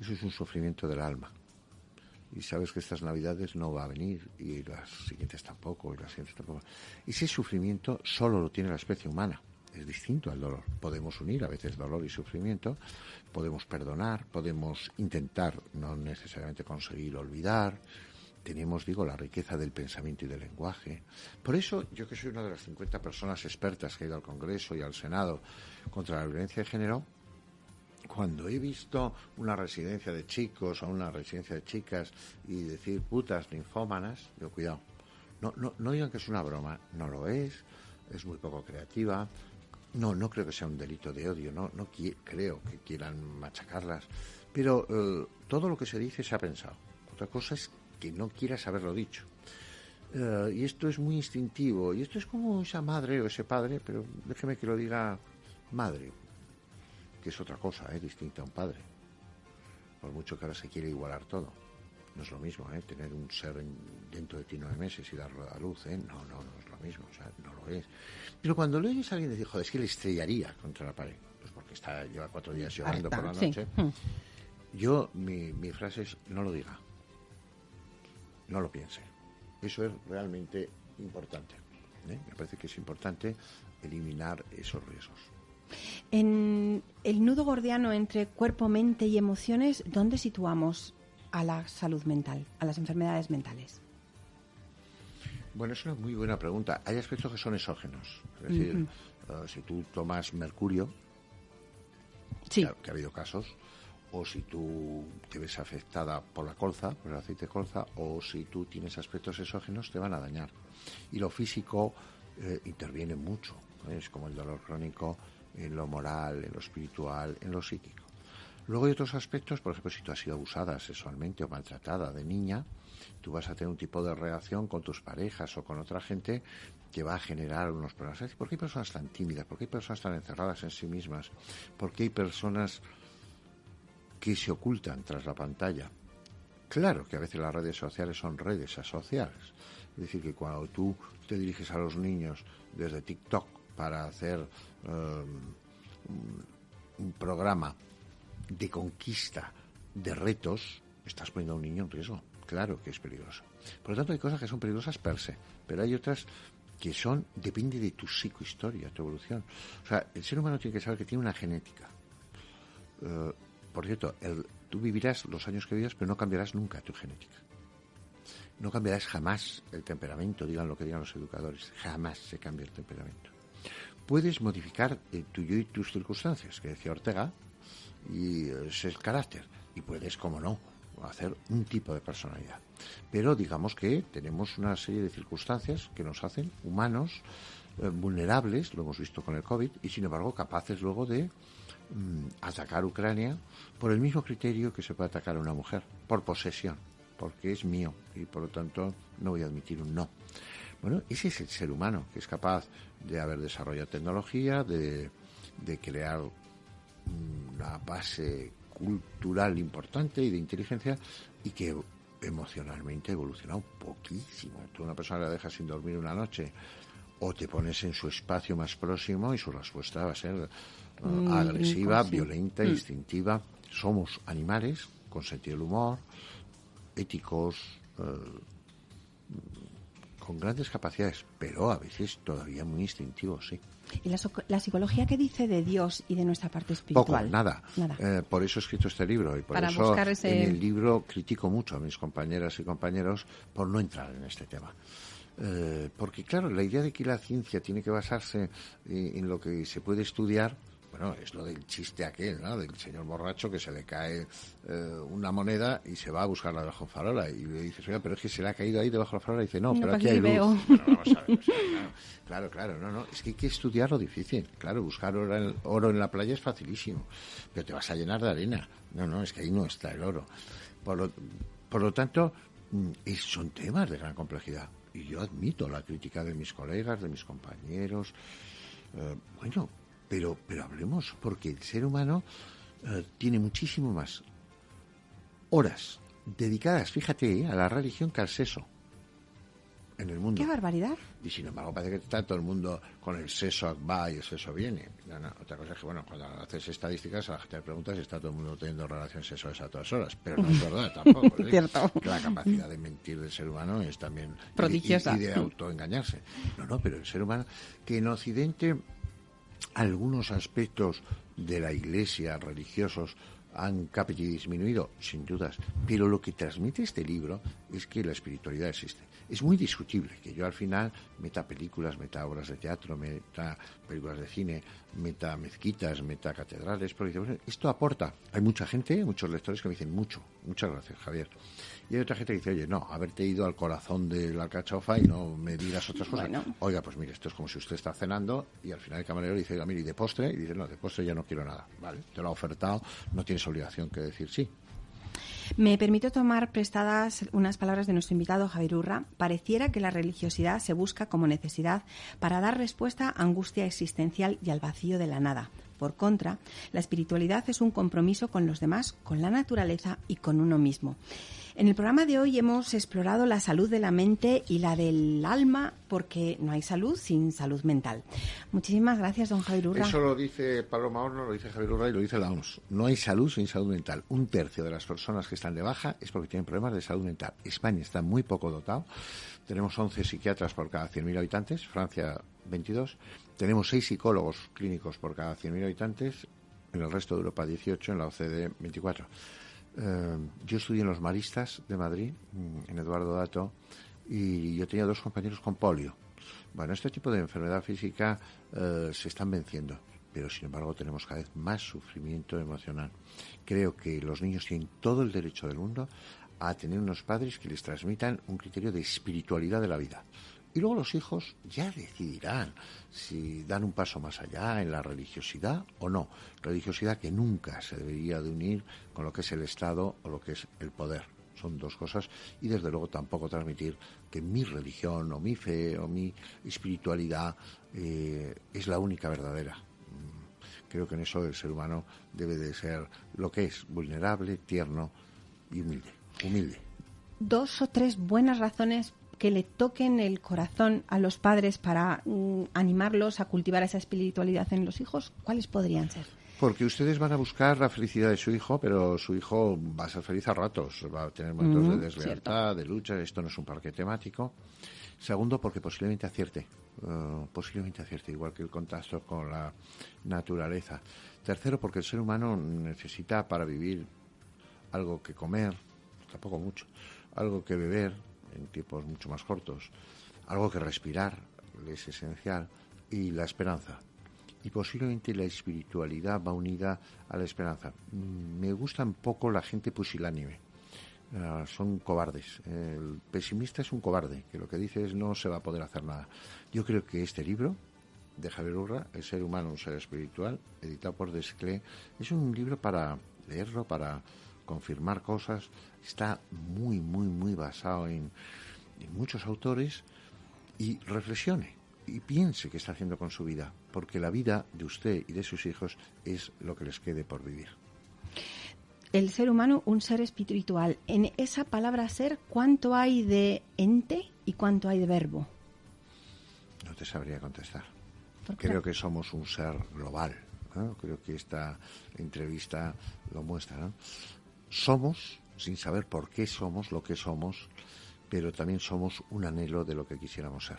eso es un sufrimiento del alma. Y sabes que estas navidades no va a venir y las siguientes tampoco y las siguientes tampoco. Ese sufrimiento solo lo tiene la especie humana. Es distinto al dolor. Podemos unir a veces dolor y sufrimiento, podemos perdonar, podemos intentar no necesariamente conseguir olvidar, tenemos, digo, la riqueza del pensamiento y del lenguaje. Por eso, yo que soy una de las 50 personas expertas que ha ido al Congreso y al Senado contra la violencia de género, cuando he visto una residencia de chicos o una residencia de chicas y decir putas ninfómanas, yo cuidado. No, no, no digan que es una broma, no lo es, es muy poco creativa. No, no creo que sea un delito de odio, no, no creo que quieran machacarlas. Pero eh, todo lo que se dice se ha pensado. Otra cosa es que no quieras haberlo dicho. Eh, y esto es muy instintivo. Y esto es como esa madre o ese padre, pero déjeme que lo diga madre que es otra cosa, ¿eh? distinta a un padre. Por mucho que ahora se quiere igualar todo. No es lo mismo, ¿eh? Tener un ser dentro de ti nueve meses y darlo a luz, ¿eh? No, no, no es lo mismo, o sea, no lo es. Pero cuando le oyes a alguien decir, joder, es que le estrellaría contra la pared, pues porque está, lleva cuatro días llorando por la noche. Hmm. Yo, mi, mi frase es, no lo diga. No lo piense. Eso es realmente importante. ¿eh? Me parece que es importante eliminar esos riesgos. En el nudo gordiano entre cuerpo, mente y emociones, ¿dónde situamos a la salud mental, a las enfermedades mentales? Bueno, es una muy buena pregunta. Hay aspectos que son exógenos. Es decir, eh, si tú tomas mercurio, que, ha, habido casos, o si tú te ves afectada por la colza, por el aceite de colza, o si tú tienes aspectos exógenos, te van a dañar. Y lo físico eh, interviene mucho. Es como el dolor crónico, en lo moral, en lo espiritual, en lo psíquico. Luego hay otros aspectos, por ejemplo, si tú has sido abusada sexualmente o maltratada de niña, tú vas a tener un tipo de reacción con tus parejas o con otra gente que va a generar unos problemas. ¿Por qué hay personas tan tímidas? ¿Por qué hay personas tan encerradas en sí mismas? ¿Por qué hay personas que se ocultan tras la pantalla? Claro que a veces las redes sociales son redes asociales. Es decir, que cuando tú te diriges a los niños desde TikTok para hacer um, un programa de conquista de retos, estás poniendo a un niño en riesgo. Claro que es peligroso. Por lo tanto, hay cosas que son peligrosas per se, pero hay otras que son, depende de tu psicohistoria, tu evolución. O sea, el ser humano tiene que saber que tiene una genética. Uh, por cierto, tú vivirás los años que vivas, pero no cambiarás nunca tu genética. No cambiarás jamás el temperamento, digan lo que digan los educadores. Jamás se cambia el temperamento puedes modificar el tuyo y tus circunstancias, que decía Ortega, y es el carácter. Y puedes, como no, hacer un tipo de personalidad. Pero digamos que tenemos una serie de circunstancias que nos hacen humanos, eh, vulnerables, lo hemos visto con el COVID, y sin embargo capaces luego de mm, atacar Ucrania por el mismo criterio que se puede atacar a una mujer, por posesión, porque es mío y por lo tanto no voy a admitir un no. Bueno, ese es el ser humano, que es capaz de haber desarrollado tecnología, de, de crear una base cultural importante y de inteligencia y que emocionalmente ha evolucionado poquísimo. Tú una persona la dejas sin dormir una noche o te pones en su espacio más próximo y su respuesta va a ser uh, mm, agresiva, violenta, mm. instintiva. Somos animales con sentido del humor, éticos, uh, con grandes capacidades, pero a veces todavía muy instintivos, sí. ¿Y la, psicología qué dice de Dios y de nuestra parte espiritual? Poco, nada. Eh, por eso he escrito este libro y por eso en el libro critico mucho a mis compañeras y compañeros por no entrar en este tema. Eh, porque claro, la idea de que la ciencia tiene que basarse en lo que se puede estudiar bueno, es lo del chiste aquel, ¿no? Del señor borracho que se le cae eh, una moneda y se va a buscarla debajo de farola. Y le dices, oiga, pero es que se le ha caído ahí debajo de la farola. Y dice, no, pero aquí hay luz. claro, claro, no, no. Es que hay que estudiar lo difícil. Claro, buscar oro en, oro en la playa es facilísimo. Pero te vas a llenar de arena. No, no, es que ahí no está el oro. Por lo, por lo tanto, mm, son temas de gran complejidad. Y yo admito la crítica de mis colegas, de mis compañeros. Eh, bueno, pero, pero hablemos, porque el ser humano eh, tiene muchísimo más horas dedicadas, fíjate, eh, a la religión que al sexo en el mundo. ¡Qué barbaridad! Y sin embargo, parece que está todo el mundo con el seso va y el seso viene. otra cosa es que, bueno, cuando haces estadísticas, a la gente le pregunta si está todo el mundo teniendo relaciones sexuales a todas horas. Pero no es verdad tampoco. ¿eh? Cierto. La capacidad de mentir del ser humano es también. Prodigiosa. Y, y de autoengañarse. No, no, pero el ser humano, que en Occidente algunos aspectos de la Iglesia religiosos han capitado y disminuido, sin dudas, pero lo que transmite este libro es que la espiritualidad existe. Es muy discutible que yo al final meta películas, meta obras de teatro, meta películas de cine, meta mezquitas, meta catedrales, porque esto aporta. Hay mucha gente, muchos lectores que me dicen mucho. Muchas gracias, Javier. Y hay otra gente que dice, oye, no, haberte ido al corazón de la cachofa y no me digas otras cosas. Oiga, pues mire, esto es como si usted está cenando y al final el camarero dice, oiga, mire, ¿y de postre? Y dice, no, de postre ya no quiero nada. Vale, te lo ha ofertado, no tienes obligación que decir sí. Me permito tomar prestadas unas palabras de nuestro invitado Javier Urra. Pareciera que la religiosidad se busca como necesidad para dar respuesta a angustia existencial y al vacío de la nada. Por contra, la espiritualidad es un compromiso con los demás, con la naturaleza y con uno mismo. En el programa de hoy hemos explorado la salud de la mente y la del alma, porque no hay salud sin salud mental. Muchísimas gracias, don Javier Urra. Eso lo dice Paloma Horno, lo dice Javier Urra y lo dice la OMS. No hay salud sin salud mental. Un tercio de las personas que están de baja es porque tienen problemas de salud mental. España está muy poco dotado. Tenemos 11 psiquiatras por cada 100.000 habitantes, Francia 22. Tenemos 6 psicólogos clínicos por cada 100.000 habitantes, en el resto de Europa 18, en la OCDE 24. Eh, yo estudié en los Maristas de Madrid, mm, en Eduardo Dato, y yo tenía dos compañeros con polio. Bueno, este tipo de enfermedad física eh, se están venciendo, pero sin embargo tenemos cada vez más sufrimiento emocional. Creo que los niños tienen todo el derecho del mundo a tener unos padres que les transmitan un criterio de espiritualidad de la vida. Y luego los hijos ya decidirán si dan un paso más allá en la religiosidad o no. Religiosidad que nunca se debería de unir con lo que es el Estado o lo que es el poder. Son dos cosas. Y desde luego tampoco transmitir que mi religión o mi fe o mi espiritualidad eh, es la única verdadera. Creo que en eso el ser humano debe de ser lo que es, vulnerable, tierno y humilde. Humilde. Dos o tres buenas razones que le toquen el corazón a los padres para mm, animarlos a cultivar esa espiritualidad en los hijos, ¿cuáles podrían ser? Porque ustedes van a buscar la felicidad de su hijo, pero su hijo va a ser feliz a ratos, va a tener momentos de deslealtad, de lucha, esto no es un parque temático. Segundo, porque posiblemente acierte, eh, posiblemente acierte, igual que el contacto con la naturaleza. Tercero, porque el ser humano necesita para vivir algo que comer, tampoco mucho, algo que beber, en tiempos mucho más cortos. Algo que respirar es esencial y la esperanza. Y posiblemente la espiritualidad va unida a la esperanza. Mm, me gusta un poco la gente pusilánime. Ah, son cobardes. El pesimista es un cobarde, que lo que dice es no se va a poder hacer nada. Yo creo que este libro de Javier Urra, El ser humano, un ser espiritual, editado por Desclé, es un libro para leerlo, para confirmar cosas, está muy, muy, muy basado en, muchos autores y reflexione y piense qué está haciendo con su vida, porque la vida de usted y de sus hijos es lo que les quede por vivir. El ser humano, un ser espiritual. En esa palabra ser, ¿cuánto hay de ente y cuánto hay de verbo? No te sabría contestar. Creo que somos un ser global. Creo que esta entrevista lo muestra. Somos, sin saber por qué somos lo que somos, pero también somos un anhelo de lo que quisiéramos ser.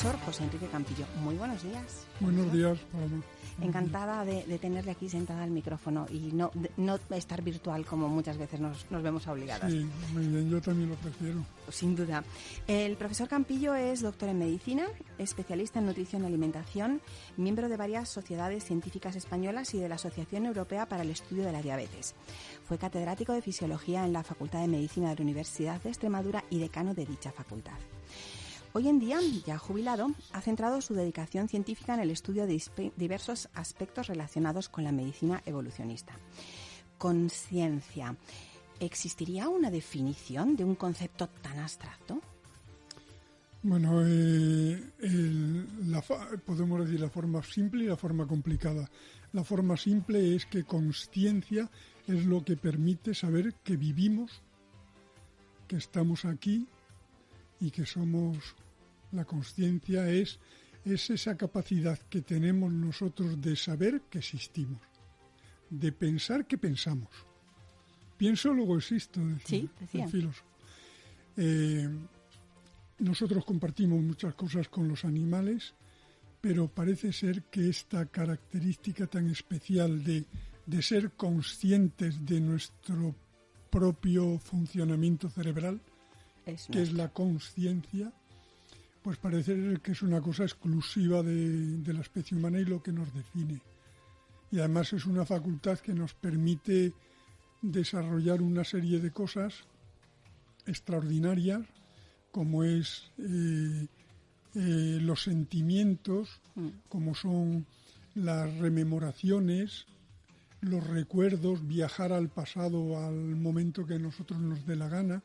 Profesor José Enrique Campillo. Muy buenos días. Buenos días, Paloma. Encantada de, tenerle aquí sentada al micrófono y no, no estar virtual como muchas veces nos, vemos obligadas. Sí, muy bien, yo también lo prefiero. Sin duda. El profesor Campillo es doctor en medicina, especialista en nutrición y alimentación, miembro de varias sociedades científicas españolas y de la Asociación Europea para el Estudio de la Diabetes. Fue catedrático de fisiología en la Facultad de Medicina de la Universidad de Extremadura y decano de dicha facultad. Hoy en día, ya jubilado, ha centrado su dedicación científica en el estudio de diversos aspectos relacionados con la medicina evolucionista. Conciencia. ¿Existiría una definición de un concepto tan abstracto? Bueno, eh, podemos decir la forma simple y la forma complicada. La forma simple es que conciencia es lo que permite saber que vivimos, que estamos aquí y que somos la conciencia es, es esa capacidad que tenemos nosotros de saber que existimos, de pensar que pensamos. Pienso, luego existo, decía, el filósofo. Eh, nosotros compartimos muchas cosas con los animales, pero parece ser que esta característica tan especial de, de ser conscientes de nuestro propio funcionamiento cerebral, que es la conciencia, pues parece que es una cosa exclusiva de, la especie humana y lo que nos define. Y además es una facultad que nos permite desarrollar una serie de cosas extraordinarias, como es eh, eh, los sentimientos, mm. como son las rememoraciones, los recuerdos, viajar al pasado, al momento que a nosotros nos dé la gana,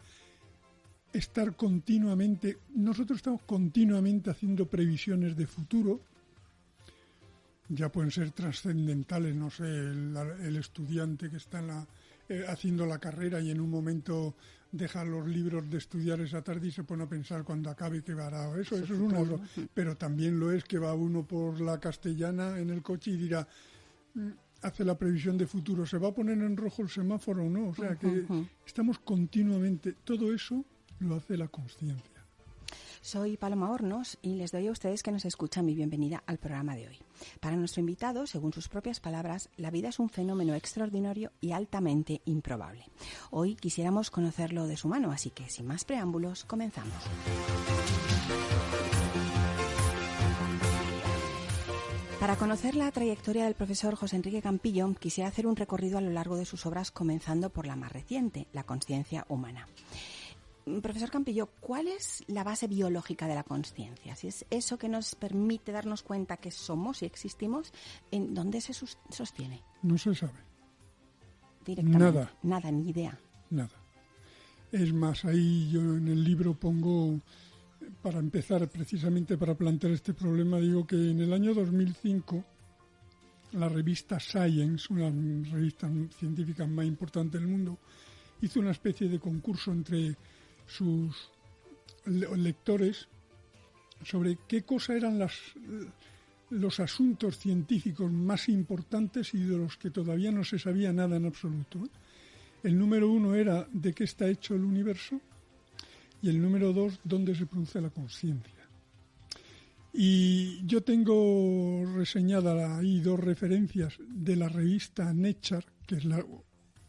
estar continuamente, nosotros estamos continuamente haciendo previsiones de futuro, ya pueden ser trascendentales, no sé, el, estudiante que está eh, haciendo la carrera y en un momento deja los libros de estudiar esa tarde y se pone a pensar cuando acabe qué hará. Eso, eso es una. Pero también lo es que va uno por la castellana en el coche y dirá, mm, hace la previsión de futuro, ¿se va a poner en rojo el semáforo o no? O sea que estamos continuamente, todo eso lo hace la conciencia. Soy Paloma Hornos y les doy a ustedes que nos escuchan mi bienvenida al programa de hoy. Para nuestro invitado, según sus propias palabras, la vida es un fenómeno extraordinario y altamente improbable. Hoy quisiéramos conocerlo de su mano, así que sin más preámbulos, comenzamos. Para conocer la trayectoria del profesor José Enrique Campillo, quisiera hacer un recorrido a lo largo de sus obras, comenzando por la más reciente, La conciencia humana. Mm, profesor Campillo, ¿cuál es la base biológica de la conciencia? Si es eso que nos permite darnos cuenta que somos y existimos, ¿en dónde se sostiene? No se sabe. Nada. Nada, ni idea. Nada. Es más, ahí yo en el libro pongo, para empezar precisamente para plantear este problema, digo que en el año 2005 la revista Science, una revista científica más importante del mundo, hizo una especie de concurso entre sus lectores sobre qué cosa eran los asuntos científicos más importantes y de los que todavía no se sabía nada en absoluto. El número uno era de qué está hecho el universo y el número dos, dónde se produce la conciencia. Y yo tengo reseñada ahí dos referencias de la revista Nature, que es la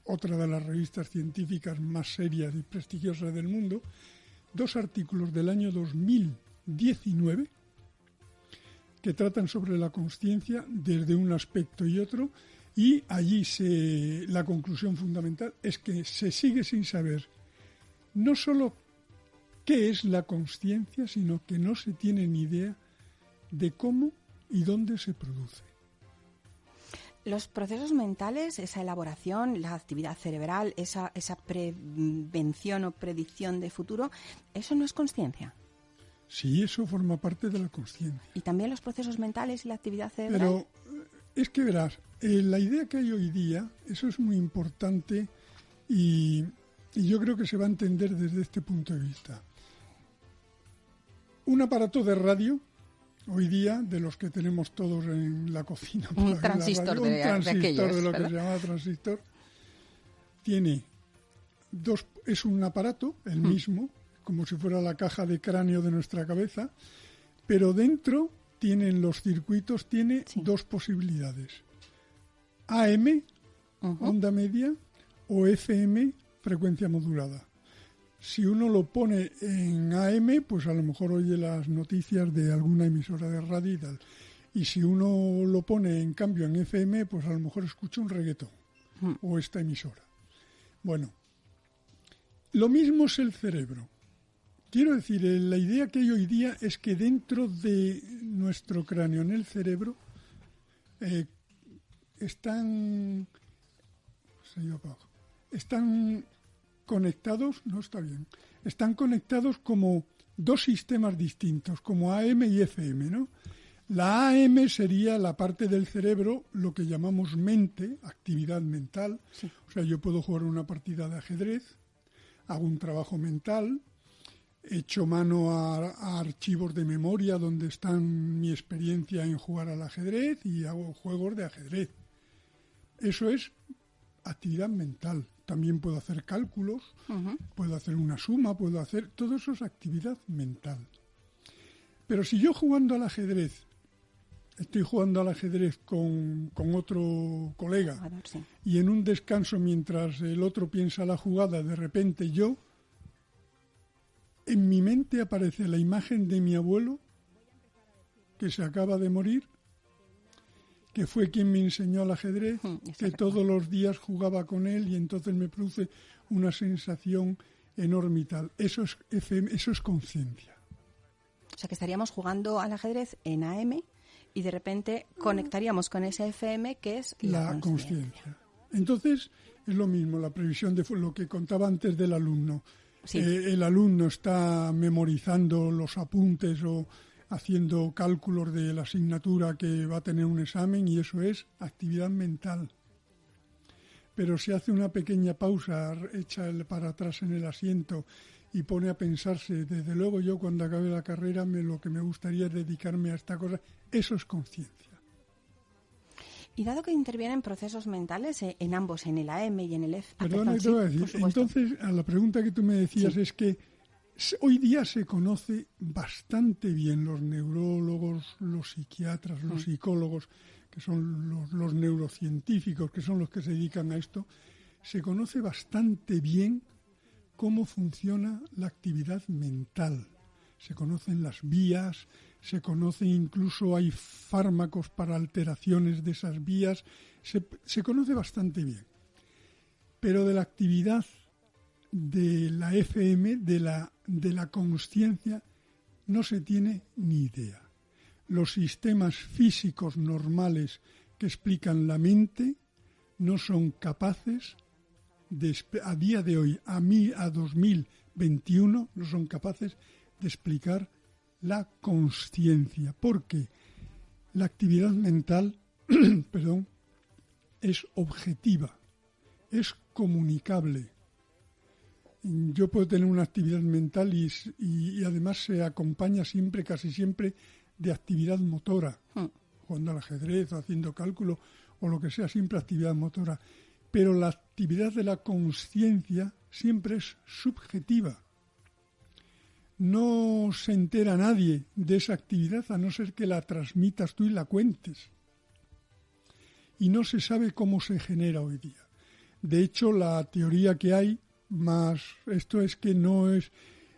otra de las revistas científicas más serias y prestigiosas del mundo, dos artículos del año 2019 que tratan sobre la conciencia desde un aspecto y otro y allí la conclusión fundamental es que se sigue sin saber no solo qué es la conciencia, sino que no se tiene ni idea de cómo y dónde se produce. Los procesos mentales, esa elaboración, la actividad cerebral, esa, esa prevención o predicción de futuro, ¿eso no es conciencia? Sí, eso forma parte de la conciencia. ¿Y también los procesos mentales y la actividad cerebral? Pero eh, es que verás, eh, la idea que hay hoy día, eso es muy importante y, y yo creo que se va a entender desde este punto de vista. Un aparato de radio hoy día, de los que tenemos todos en la cocina. Un transistor, de, un transistor de, lo que se llama transistor, tiene dos, es un aparato, el hmm. mismo, como si fuera la caja de cráneo de nuestra cabeza, pero dentro tienen los circuitos, tiene dos posibilidades. AM, onda media, o FM, frecuencia modulada si uno lo pone en AM, pues a lo mejor oye las noticias de alguna emisora de radio y tal. Y si uno lo pone en cambio en FM, pues a lo mejor escucha un reggaetón hmm. o esta emisora. Bueno, lo mismo es el cerebro. Quiero decir, eh, la idea que hay hoy día es que dentro de nuestro cráneo, en el cerebro, eh, están, están conectados, no está bien, están conectados como dos sistemas distintos, como AM y FM, ¿no? La AM sería la parte del cerebro, lo que llamamos mente, actividad mental. O sea, yo puedo jugar una partida de ajedrez, hago un trabajo mental, echo mano a, a, archivos de memoria donde están mi experiencia en jugar al ajedrez y hago juegos de ajedrez. Eso es actividad mental también puedo hacer cálculos, puedo hacer una suma, puedo hacer... Todo eso es actividad mental. Pero si yo jugando al ajedrez, estoy jugando al ajedrez con, otro colega y en un descanso mientras el otro piensa la jugada, de repente yo, en mi mente aparece la imagen de mi abuelo que se acaba de morir que fue quien me enseñó al ajedrez, hmm, que todos los días jugaba con él y entonces me produce una sensación enorme y tal. Eso es eso es conciencia. O sea que estaríamos jugando al ajedrez en AM y de repente conectaríamos con ese FM que es la, conciencia. Entonces es lo mismo, la previsión de lo que contaba antes del alumno. Eh, el alumno está memorizando los apuntes o haciendo cálculos de la asignatura que va a tener un examen y eso es actividad mental. Pero si hace una pequeña pausa, echa el para atrás en el asiento y pone a pensarse, desde luego yo cuando acabe la carrera me, lo que me gustaría es dedicarme a esta cosa, eso es conciencia. Y dado que intervienen procesos mentales eh, en ambos, en el AM y en el F. entonces a la pregunta que tú me decías es que Hoy día se conoce bastante bien los neurólogos, los psiquiatras, los mm. psicólogos, que son los, neurocientíficos, que son los que se dedican a esto, se conoce bastante bien cómo funciona la actividad mental. Se conocen las vías, se conoce incluso hay fármacos para alteraciones de esas vías, se, se conoce bastante bien. Pero de la actividad de la FM, de la, de la consciencia, no se tiene ni idea. Los sistemas físicos normales que explican la mente no son capaces de, a día de hoy, a mí, a 2021, no son capaces de explicar la consciencia, porque la actividad mental, perdón, es objetiva, es comunicable, yo puedo tener una actividad mental y, además se acompaña siempre, casi siempre, de actividad motora, hmm. jugando al ajedrez, haciendo cálculo o lo que sea, siempre actividad motora. Pero la actividad de la conciencia siempre es subjetiva. No se entera nadie de esa actividad a no ser que la transmitas tú y la cuentes. Y no se sabe cómo se genera hoy día. De hecho, la teoría que hay más esto es que no es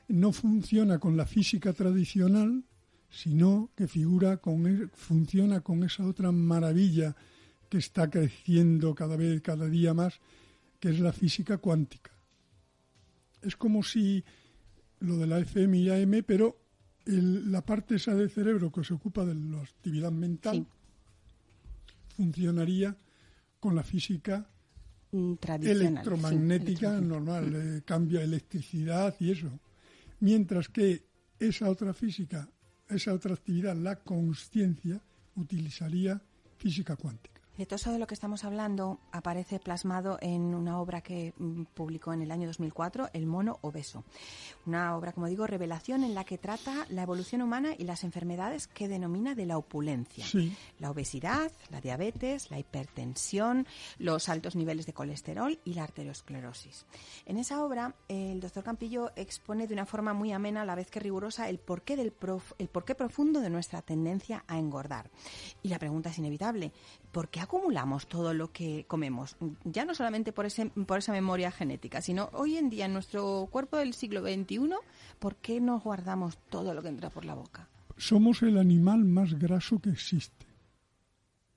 no funciona con la física tradicional, sino que figura con e, funciona con esa otra maravilla que está creciendo cada vez cada día más, que es la física cuántica. Es como si lo de la FM y AM, pero la parte esa del cerebro que se ocupa de la actividad mental funcionaría con la física electromagnética normal, eh, cambia electricidad y eso. Mientras que esa otra física, esa otra actividad, la conciencia, utilizaría física cuántica. De todo eso de lo que estamos hablando aparece plasmado en una obra que mm, publicó en el año 2004, El mono obeso. Una obra, como digo, revelación en la que trata la evolución humana y las enfermedades que denomina de la opulencia. La obesidad, la diabetes, la hipertensión, los altos niveles de colesterol y la arteriosclerosis. En esa obra, el doctor Campillo expone de una forma muy amena, a la vez que rigurosa, el porqué, del el porqué profundo de nuestra tendencia a engordar. Y la pregunta es inevitable. ¿Por qué acumulamos todo lo que comemos? Ya no solamente por, ese, por esa memoria genética, sino hoy en día en nuestro cuerpo del siglo XXI, ¿por qué nos guardamos todo lo que entra por la boca? Somos el animal más graso que existe.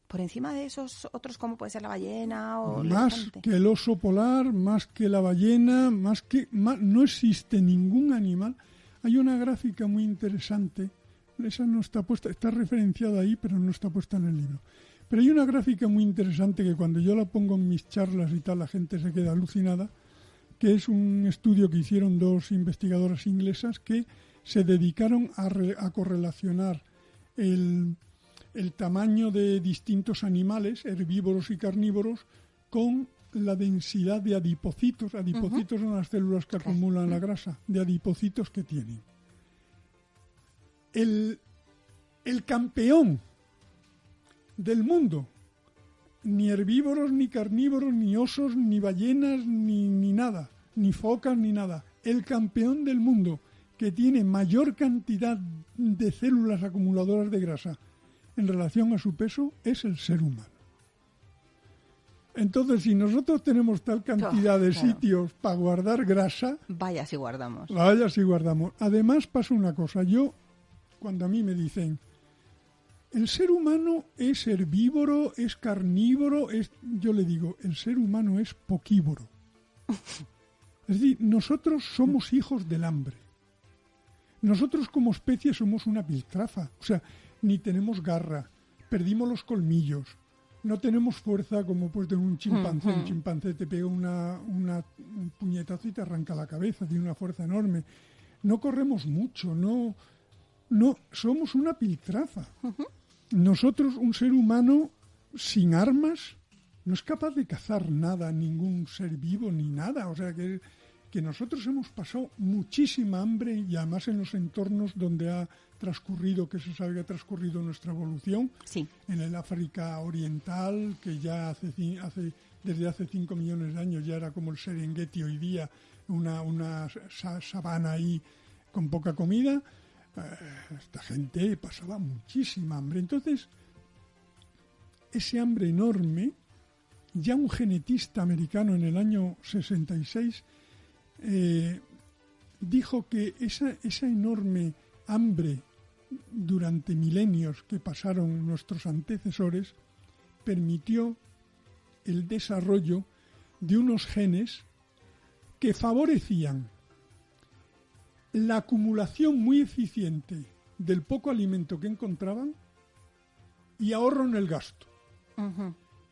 Por encima de esos otros, como puede ser la ballena o más que el oso polar, más que la ballena, más que no existe ningún animal. Hay una gráfica muy interesante. Esa no está puesta, está referenciada ahí, pero no está puesta en el libro pero hay una gráfica muy interesante que cuando yo la pongo en mis charlas y tal, la gente se queda alucinada, que es un estudio que hicieron dos investigadoras inglesas que se dedicaron a, correlacionar el, tamaño de distintos animales, herbívoros y carnívoros, con la densidad de adipocitos. Adipocitos son las células que acumulan la grasa, de adipocitos que tienen. El, el campeón del mundo. Ni herbívoros, ni carnívoros, ni osos, ni ballenas, ni, ni nada, ni focas, ni nada. El campeón del mundo que tiene mayor cantidad de células acumuladoras de grasa en relación a su peso es el ser humano. Entonces, si nosotros tenemos tal cantidad de sitios para guardar grasa... Vaya si guardamos. Vaya si guardamos. Además pasa una cosa. Yo, cuando a mí me dicen, el ser humano es herbívoro, es carnívoro, es, yo le digo, el ser humano es poquívoro. Es decir, nosotros somos hijos del hambre. Nosotros como especie somos una piltrafa, o sea, ni tenemos garra, perdimos los colmillos, no tenemos fuerza como pues de un chimpancé. Un chimpancé te pega una, un puñetazo y te arranca la cabeza, tiene una fuerza enorme. No corremos mucho, no, no, somos una piltrafa nosotros, un ser humano sin armas, no es capaz de cazar nada, ningún ser vivo ni nada. O sea que, que nosotros hemos pasado muchísima hambre y además en los entornos donde ha transcurrido, que se sabe que ha transcurrido nuestra evolución, sí. en el África Oriental, que ya hace, hace, desde hace 5 millones de años ya era como el Serengeti hoy día, una, una sabana ahí con poca comida, esta gente pasaba muchísima hambre. Entonces, ese hambre enorme, ya un genetista americano en el año 66 eh, dijo que esa, esa enorme hambre durante milenios que pasaron nuestros antecesores permitió el desarrollo de unos genes que favorecían la acumulación muy eficiente del poco alimento que encontraban y ahorro en el gasto.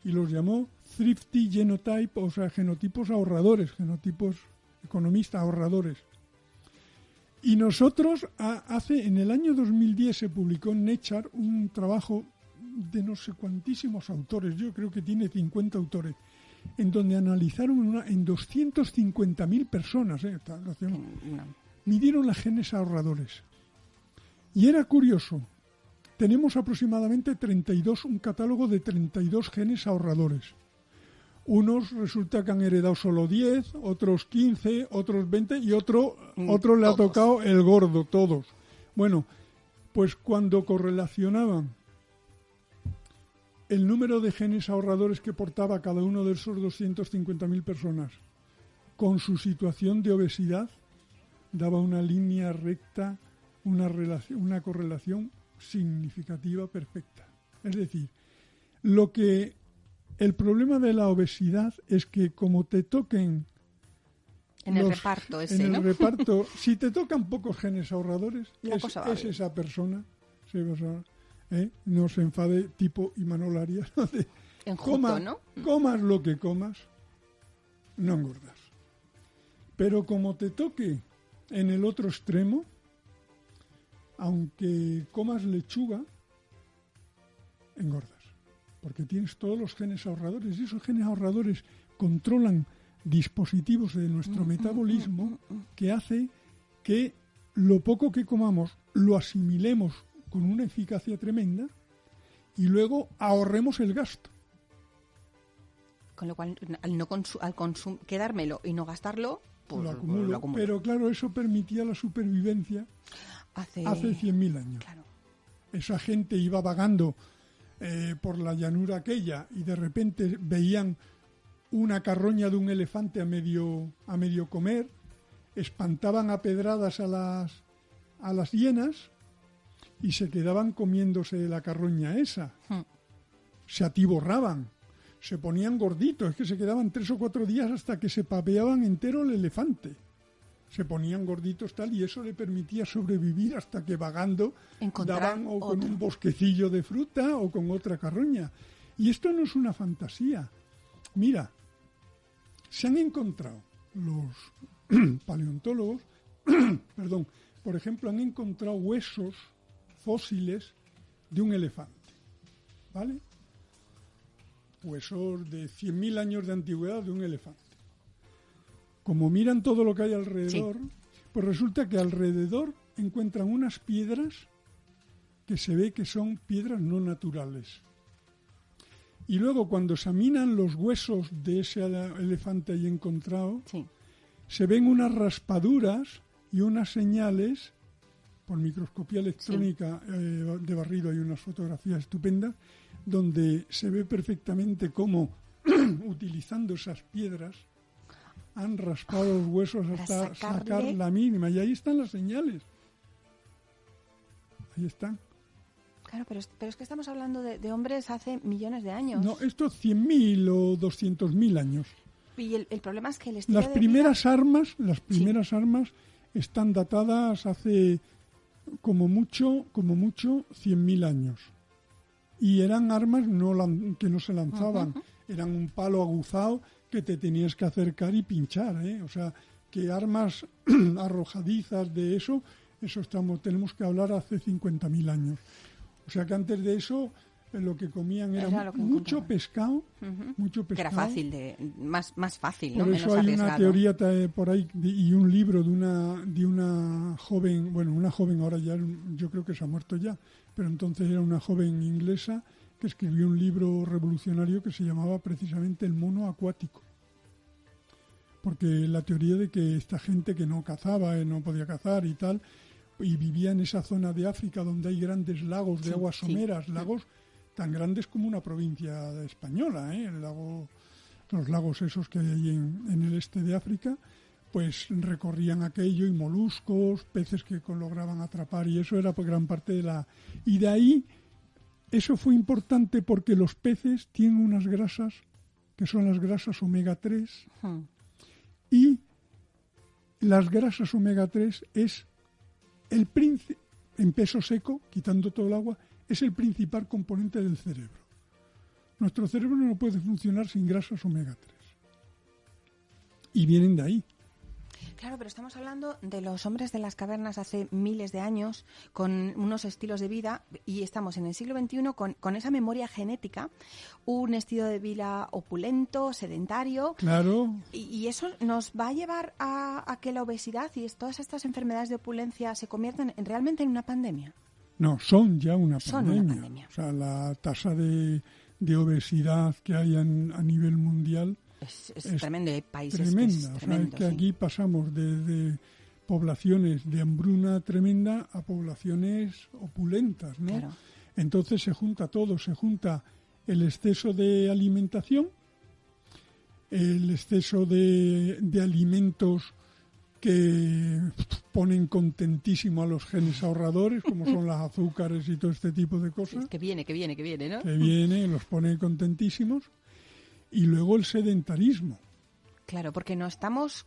Y los llamó thrifty genotype, o sea, genotipos ahorradores, genotipos economistas ahorradores. Y nosotros, hace, en el año 2010 se publicó en Nature un trabajo de no sé cuantísimos autores, yo creo que tiene 50 autores, en donde analizaron una, en 250.000 personas, eh, midieron las genes ahorradores. Y era curioso, tenemos aproximadamente 32, un catálogo de 32 genes ahorradores. Unos resulta que han heredado solo 10, otros 15, otros 20 y otro, mm, otro le ha tocado el gordo, todos. Bueno, pues cuando correlacionaban el número de genes ahorradores que portaba cada uno de esos 250.000 personas con su situación de obesidad, daba una línea recta, una, relación, una correlación significativa perfecta. Es decir, lo que el problema de la obesidad es que como te toquen en el reparto ese, en el reparto, si te tocan pocos genes ahorradores, es, esa persona, ¿eh? no se enfade tipo Imanol Arias, Enjuto, ¿no? Comas lo que comas, no engordas. Pero como te toque en el otro extremo, aunque comas lechuga, engordas. Porque tienes todos los genes ahorradores y esos genes ahorradores controlan dispositivos de nuestro metabolismo que hace que lo poco que comamos lo asimilemos con una eficacia tremenda y luego ahorremos el gasto. Con lo cual, al, no al quedármelo y no gastarlo, lo, acumulo. Pero claro, eso permitía la supervivencia hace, hace 100.000 años. Esa gente iba vagando eh, por la llanura aquella y de repente veían una carroña de un elefante a medio, a medio comer, espantaban a pedradas a las, a las hienas y se quedaban comiéndose la carroña esa. Hmm. Se atiborraban, se ponían gorditos, es que se quedaban tres o cuatro días hasta que se papeaban entero el elefante. Se ponían gorditos tal y eso le permitía sobrevivir hasta que vagando daban o con un bosquecillo de fruta o con otra carroña. Y esto no es una fantasía. Mira, se han encontrado los paleontólogos, perdón, por ejemplo, han encontrado huesos fósiles de un elefante, ¿vale? Huesos de 100.000 años de antigüedad de un elefante. Como miran todo lo que hay alrededor, pues resulta que alrededor encuentran unas piedras que se ve que son piedras no naturales. Y luego cuando examinan los huesos de ese elefante ahí encontrado, se ven unas raspaduras y unas señales, por microscopía electrónica eh, de barrido hay unas fotografías estupendas, donde se ve perfectamente cómo, utilizando esas piedras, han raspado los huesos hasta sacar la mínima. Y ahí están las señales. Ahí están. Claro, pero, es que estamos hablando de, hombres hace millones de años. No, esto 100.000 o 200.000 años. Y el, problema es que el Las primeras armas, las primeras armas están datadas hace como mucho, como mucho 100.000 años. Y eran armas no que no se lanzaban, eran un palo aguzado que te tenías que acercar y pinchar, ¿eh? O sea, que armas arrojadizas de eso, eso estamos tenemos que hablar hace 50.000 años. O sea que antes de eso lo que comían era, mucho pescado, mucho pescado. Que era fácil, de, más, más fácil, Por eso hay una teoría por ahí y un libro de una, de una joven, bueno, una joven ahora ya, yo creo que se ha muerto ya, pero entonces era una joven inglesa que escribió un libro revolucionario que se llamaba precisamente El mono acuático. Porque la teoría de que esta gente que no cazaba, eh, no podía cazar y tal, y vivía en esa zona de África donde hay grandes lagos de aguas someras, lagos tan grandes como una provincia española, ¿eh? El lago, los lagos esos que hay en, el este de África, pues recorrían aquello y moluscos, peces que lograban atrapar y eso era por gran parte de la... Y de ahí, eso fue importante porque los peces tienen unas grasas que son las grasas omega 3 y las grasas omega 3 es el príncipe, en peso seco, quitando todo el agua, es el principal componente del cerebro. Nuestro cerebro no puede funcionar sin grasas omega 3. Y vienen de ahí. Claro, pero estamos hablando de los hombres de las cavernas hace miles de años, con unos estilos de vida, y estamos en el siglo XXI con, con esa memoria genética, un estilo de vida opulento, sedentario. Claro. Y, eso nos va a llevar a, que la obesidad y todas estas enfermedades de opulencia se conviertan en, realmente en una pandemia. No, son ya una pandemia. O sea, la tasa de, de obesidad que hay a nivel mundial es, tremendo, hay países tremenda. Que es que aquí pasamos de, poblaciones de hambruna tremenda a poblaciones opulentas, ¿no? Entonces se junta todo, se junta el exceso de alimentación, el exceso de, de alimentos que ponen contentísimo a los genes ahorradores, como son las azúcares y todo este tipo de cosas. que viene, que viene, que viene, ¿no? Que viene, los ponen contentísimos y luego el sedentarismo. Claro, porque no estamos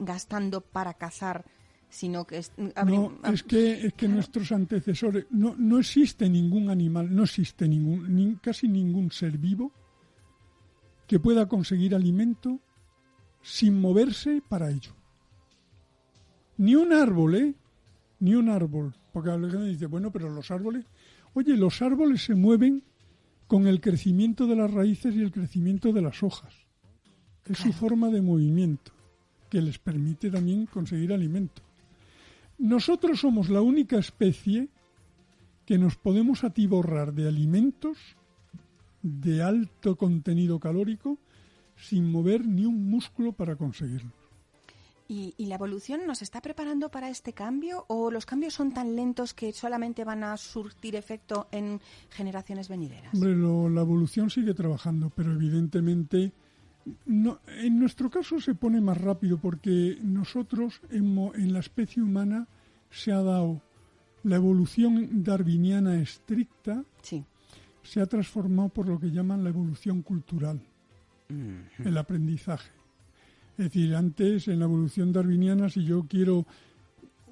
gastando para cazar sino que es, no, es que es que nuestros antecesores no no existe ningún animal no existe ningún casi ningún ser vivo que pueda conseguir alimento sin moverse para ello ni un árbol eh ni un árbol. Porque alguien dice bueno pero los árboles oye los árboles se mueven con el crecimiento de las raíces y el crecimiento de las hojas. Es su forma de movimiento que les permite también conseguir alimento. Nosotros somos la única especie que nos podemos atiborrar de alimentos de alto contenido calórico sin mover ni un músculo para conseguirlo. ¿Y, la evolución nos está preparando para este cambio o los cambios son tan lentos que solamente van a surtir efecto en generaciones venideras? Hombre, la evolución sigue trabajando, pero evidentemente no, en nuestro caso se pone más rápido porque nosotros en, la especie humana se ha dado la evolución darwiniana estricta, se ha transformado por lo que llaman la evolución cultural, el aprendizaje. Es decir, antes en la evolución darwiniana, si yo quiero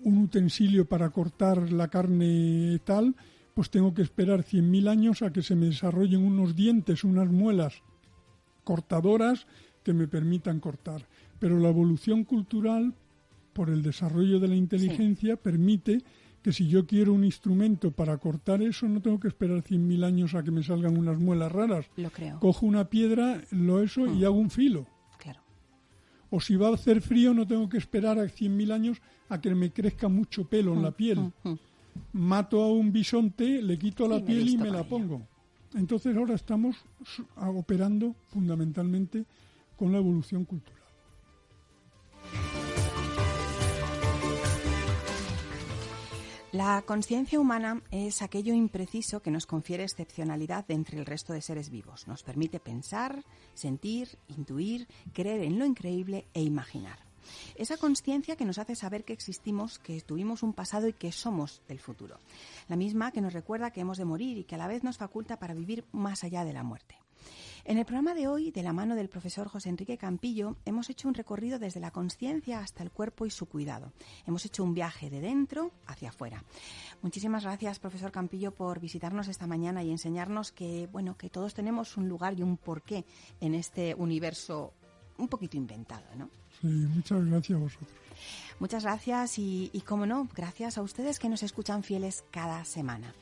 un utensilio para cortar la carne tal, pues tengo que esperar 100.000 años a que se me desarrollen unos dientes, unas muelas cortadoras que me permitan cortar. Pero la evolución cultural, por el desarrollo de la inteligencia, permite que si yo quiero un instrumento para cortar eso, no tengo que esperar 100.000 años a que me salgan unas muelas raras. Lo creo. Cojo una piedra, lo eso y mm. hago un filo. O si va a hacer frío, no tengo que esperar a 100.000 años a que me crezca mucho pelo en la mm, piel. Mm, Mato a un bisonte, le quito la piel y me la pongo. Entonces ahora estamos operando fundamentalmente con la evolución cultural. La conciencia humana es aquello impreciso que nos confiere excepcionalidad entre el resto de seres vivos. Nos permite pensar, sentir, intuir, creer en lo increíble e imaginar. Esa conciencia que nos hace saber que existimos, que tuvimos un pasado y que somos del futuro. La misma que nos recuerda que hemos de morir y que a la vez nos faculta para vivir más allá de la muerte. En el programa de hoy, de la mano del profesor José Enrique Campillo, hemos hecho un recorrido desde la conciencia hasta el cuerpo y su cuidado. Hemos hecho un viaje de dentro hacia afuera. Muchísimas gracias, profesor Campillo, por visitarnos esta mañana y enseñarnos que, bueno, que todos tenemos un lugar y un porqué en este universo un poquito inventado, ¿no? Sí, muchas gracias a vosotros. Muchas gracias y, y, como no, gracias a ustedes que nos escuchan fieles cada semana.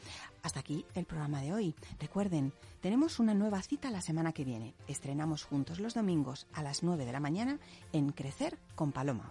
Hasta aquí el programa de hoy. Recuerden, tenemos una nueva cita la semana que viene. Estrenamos juntos los domingos a las 9 de la mañana en Crecer con Paloma.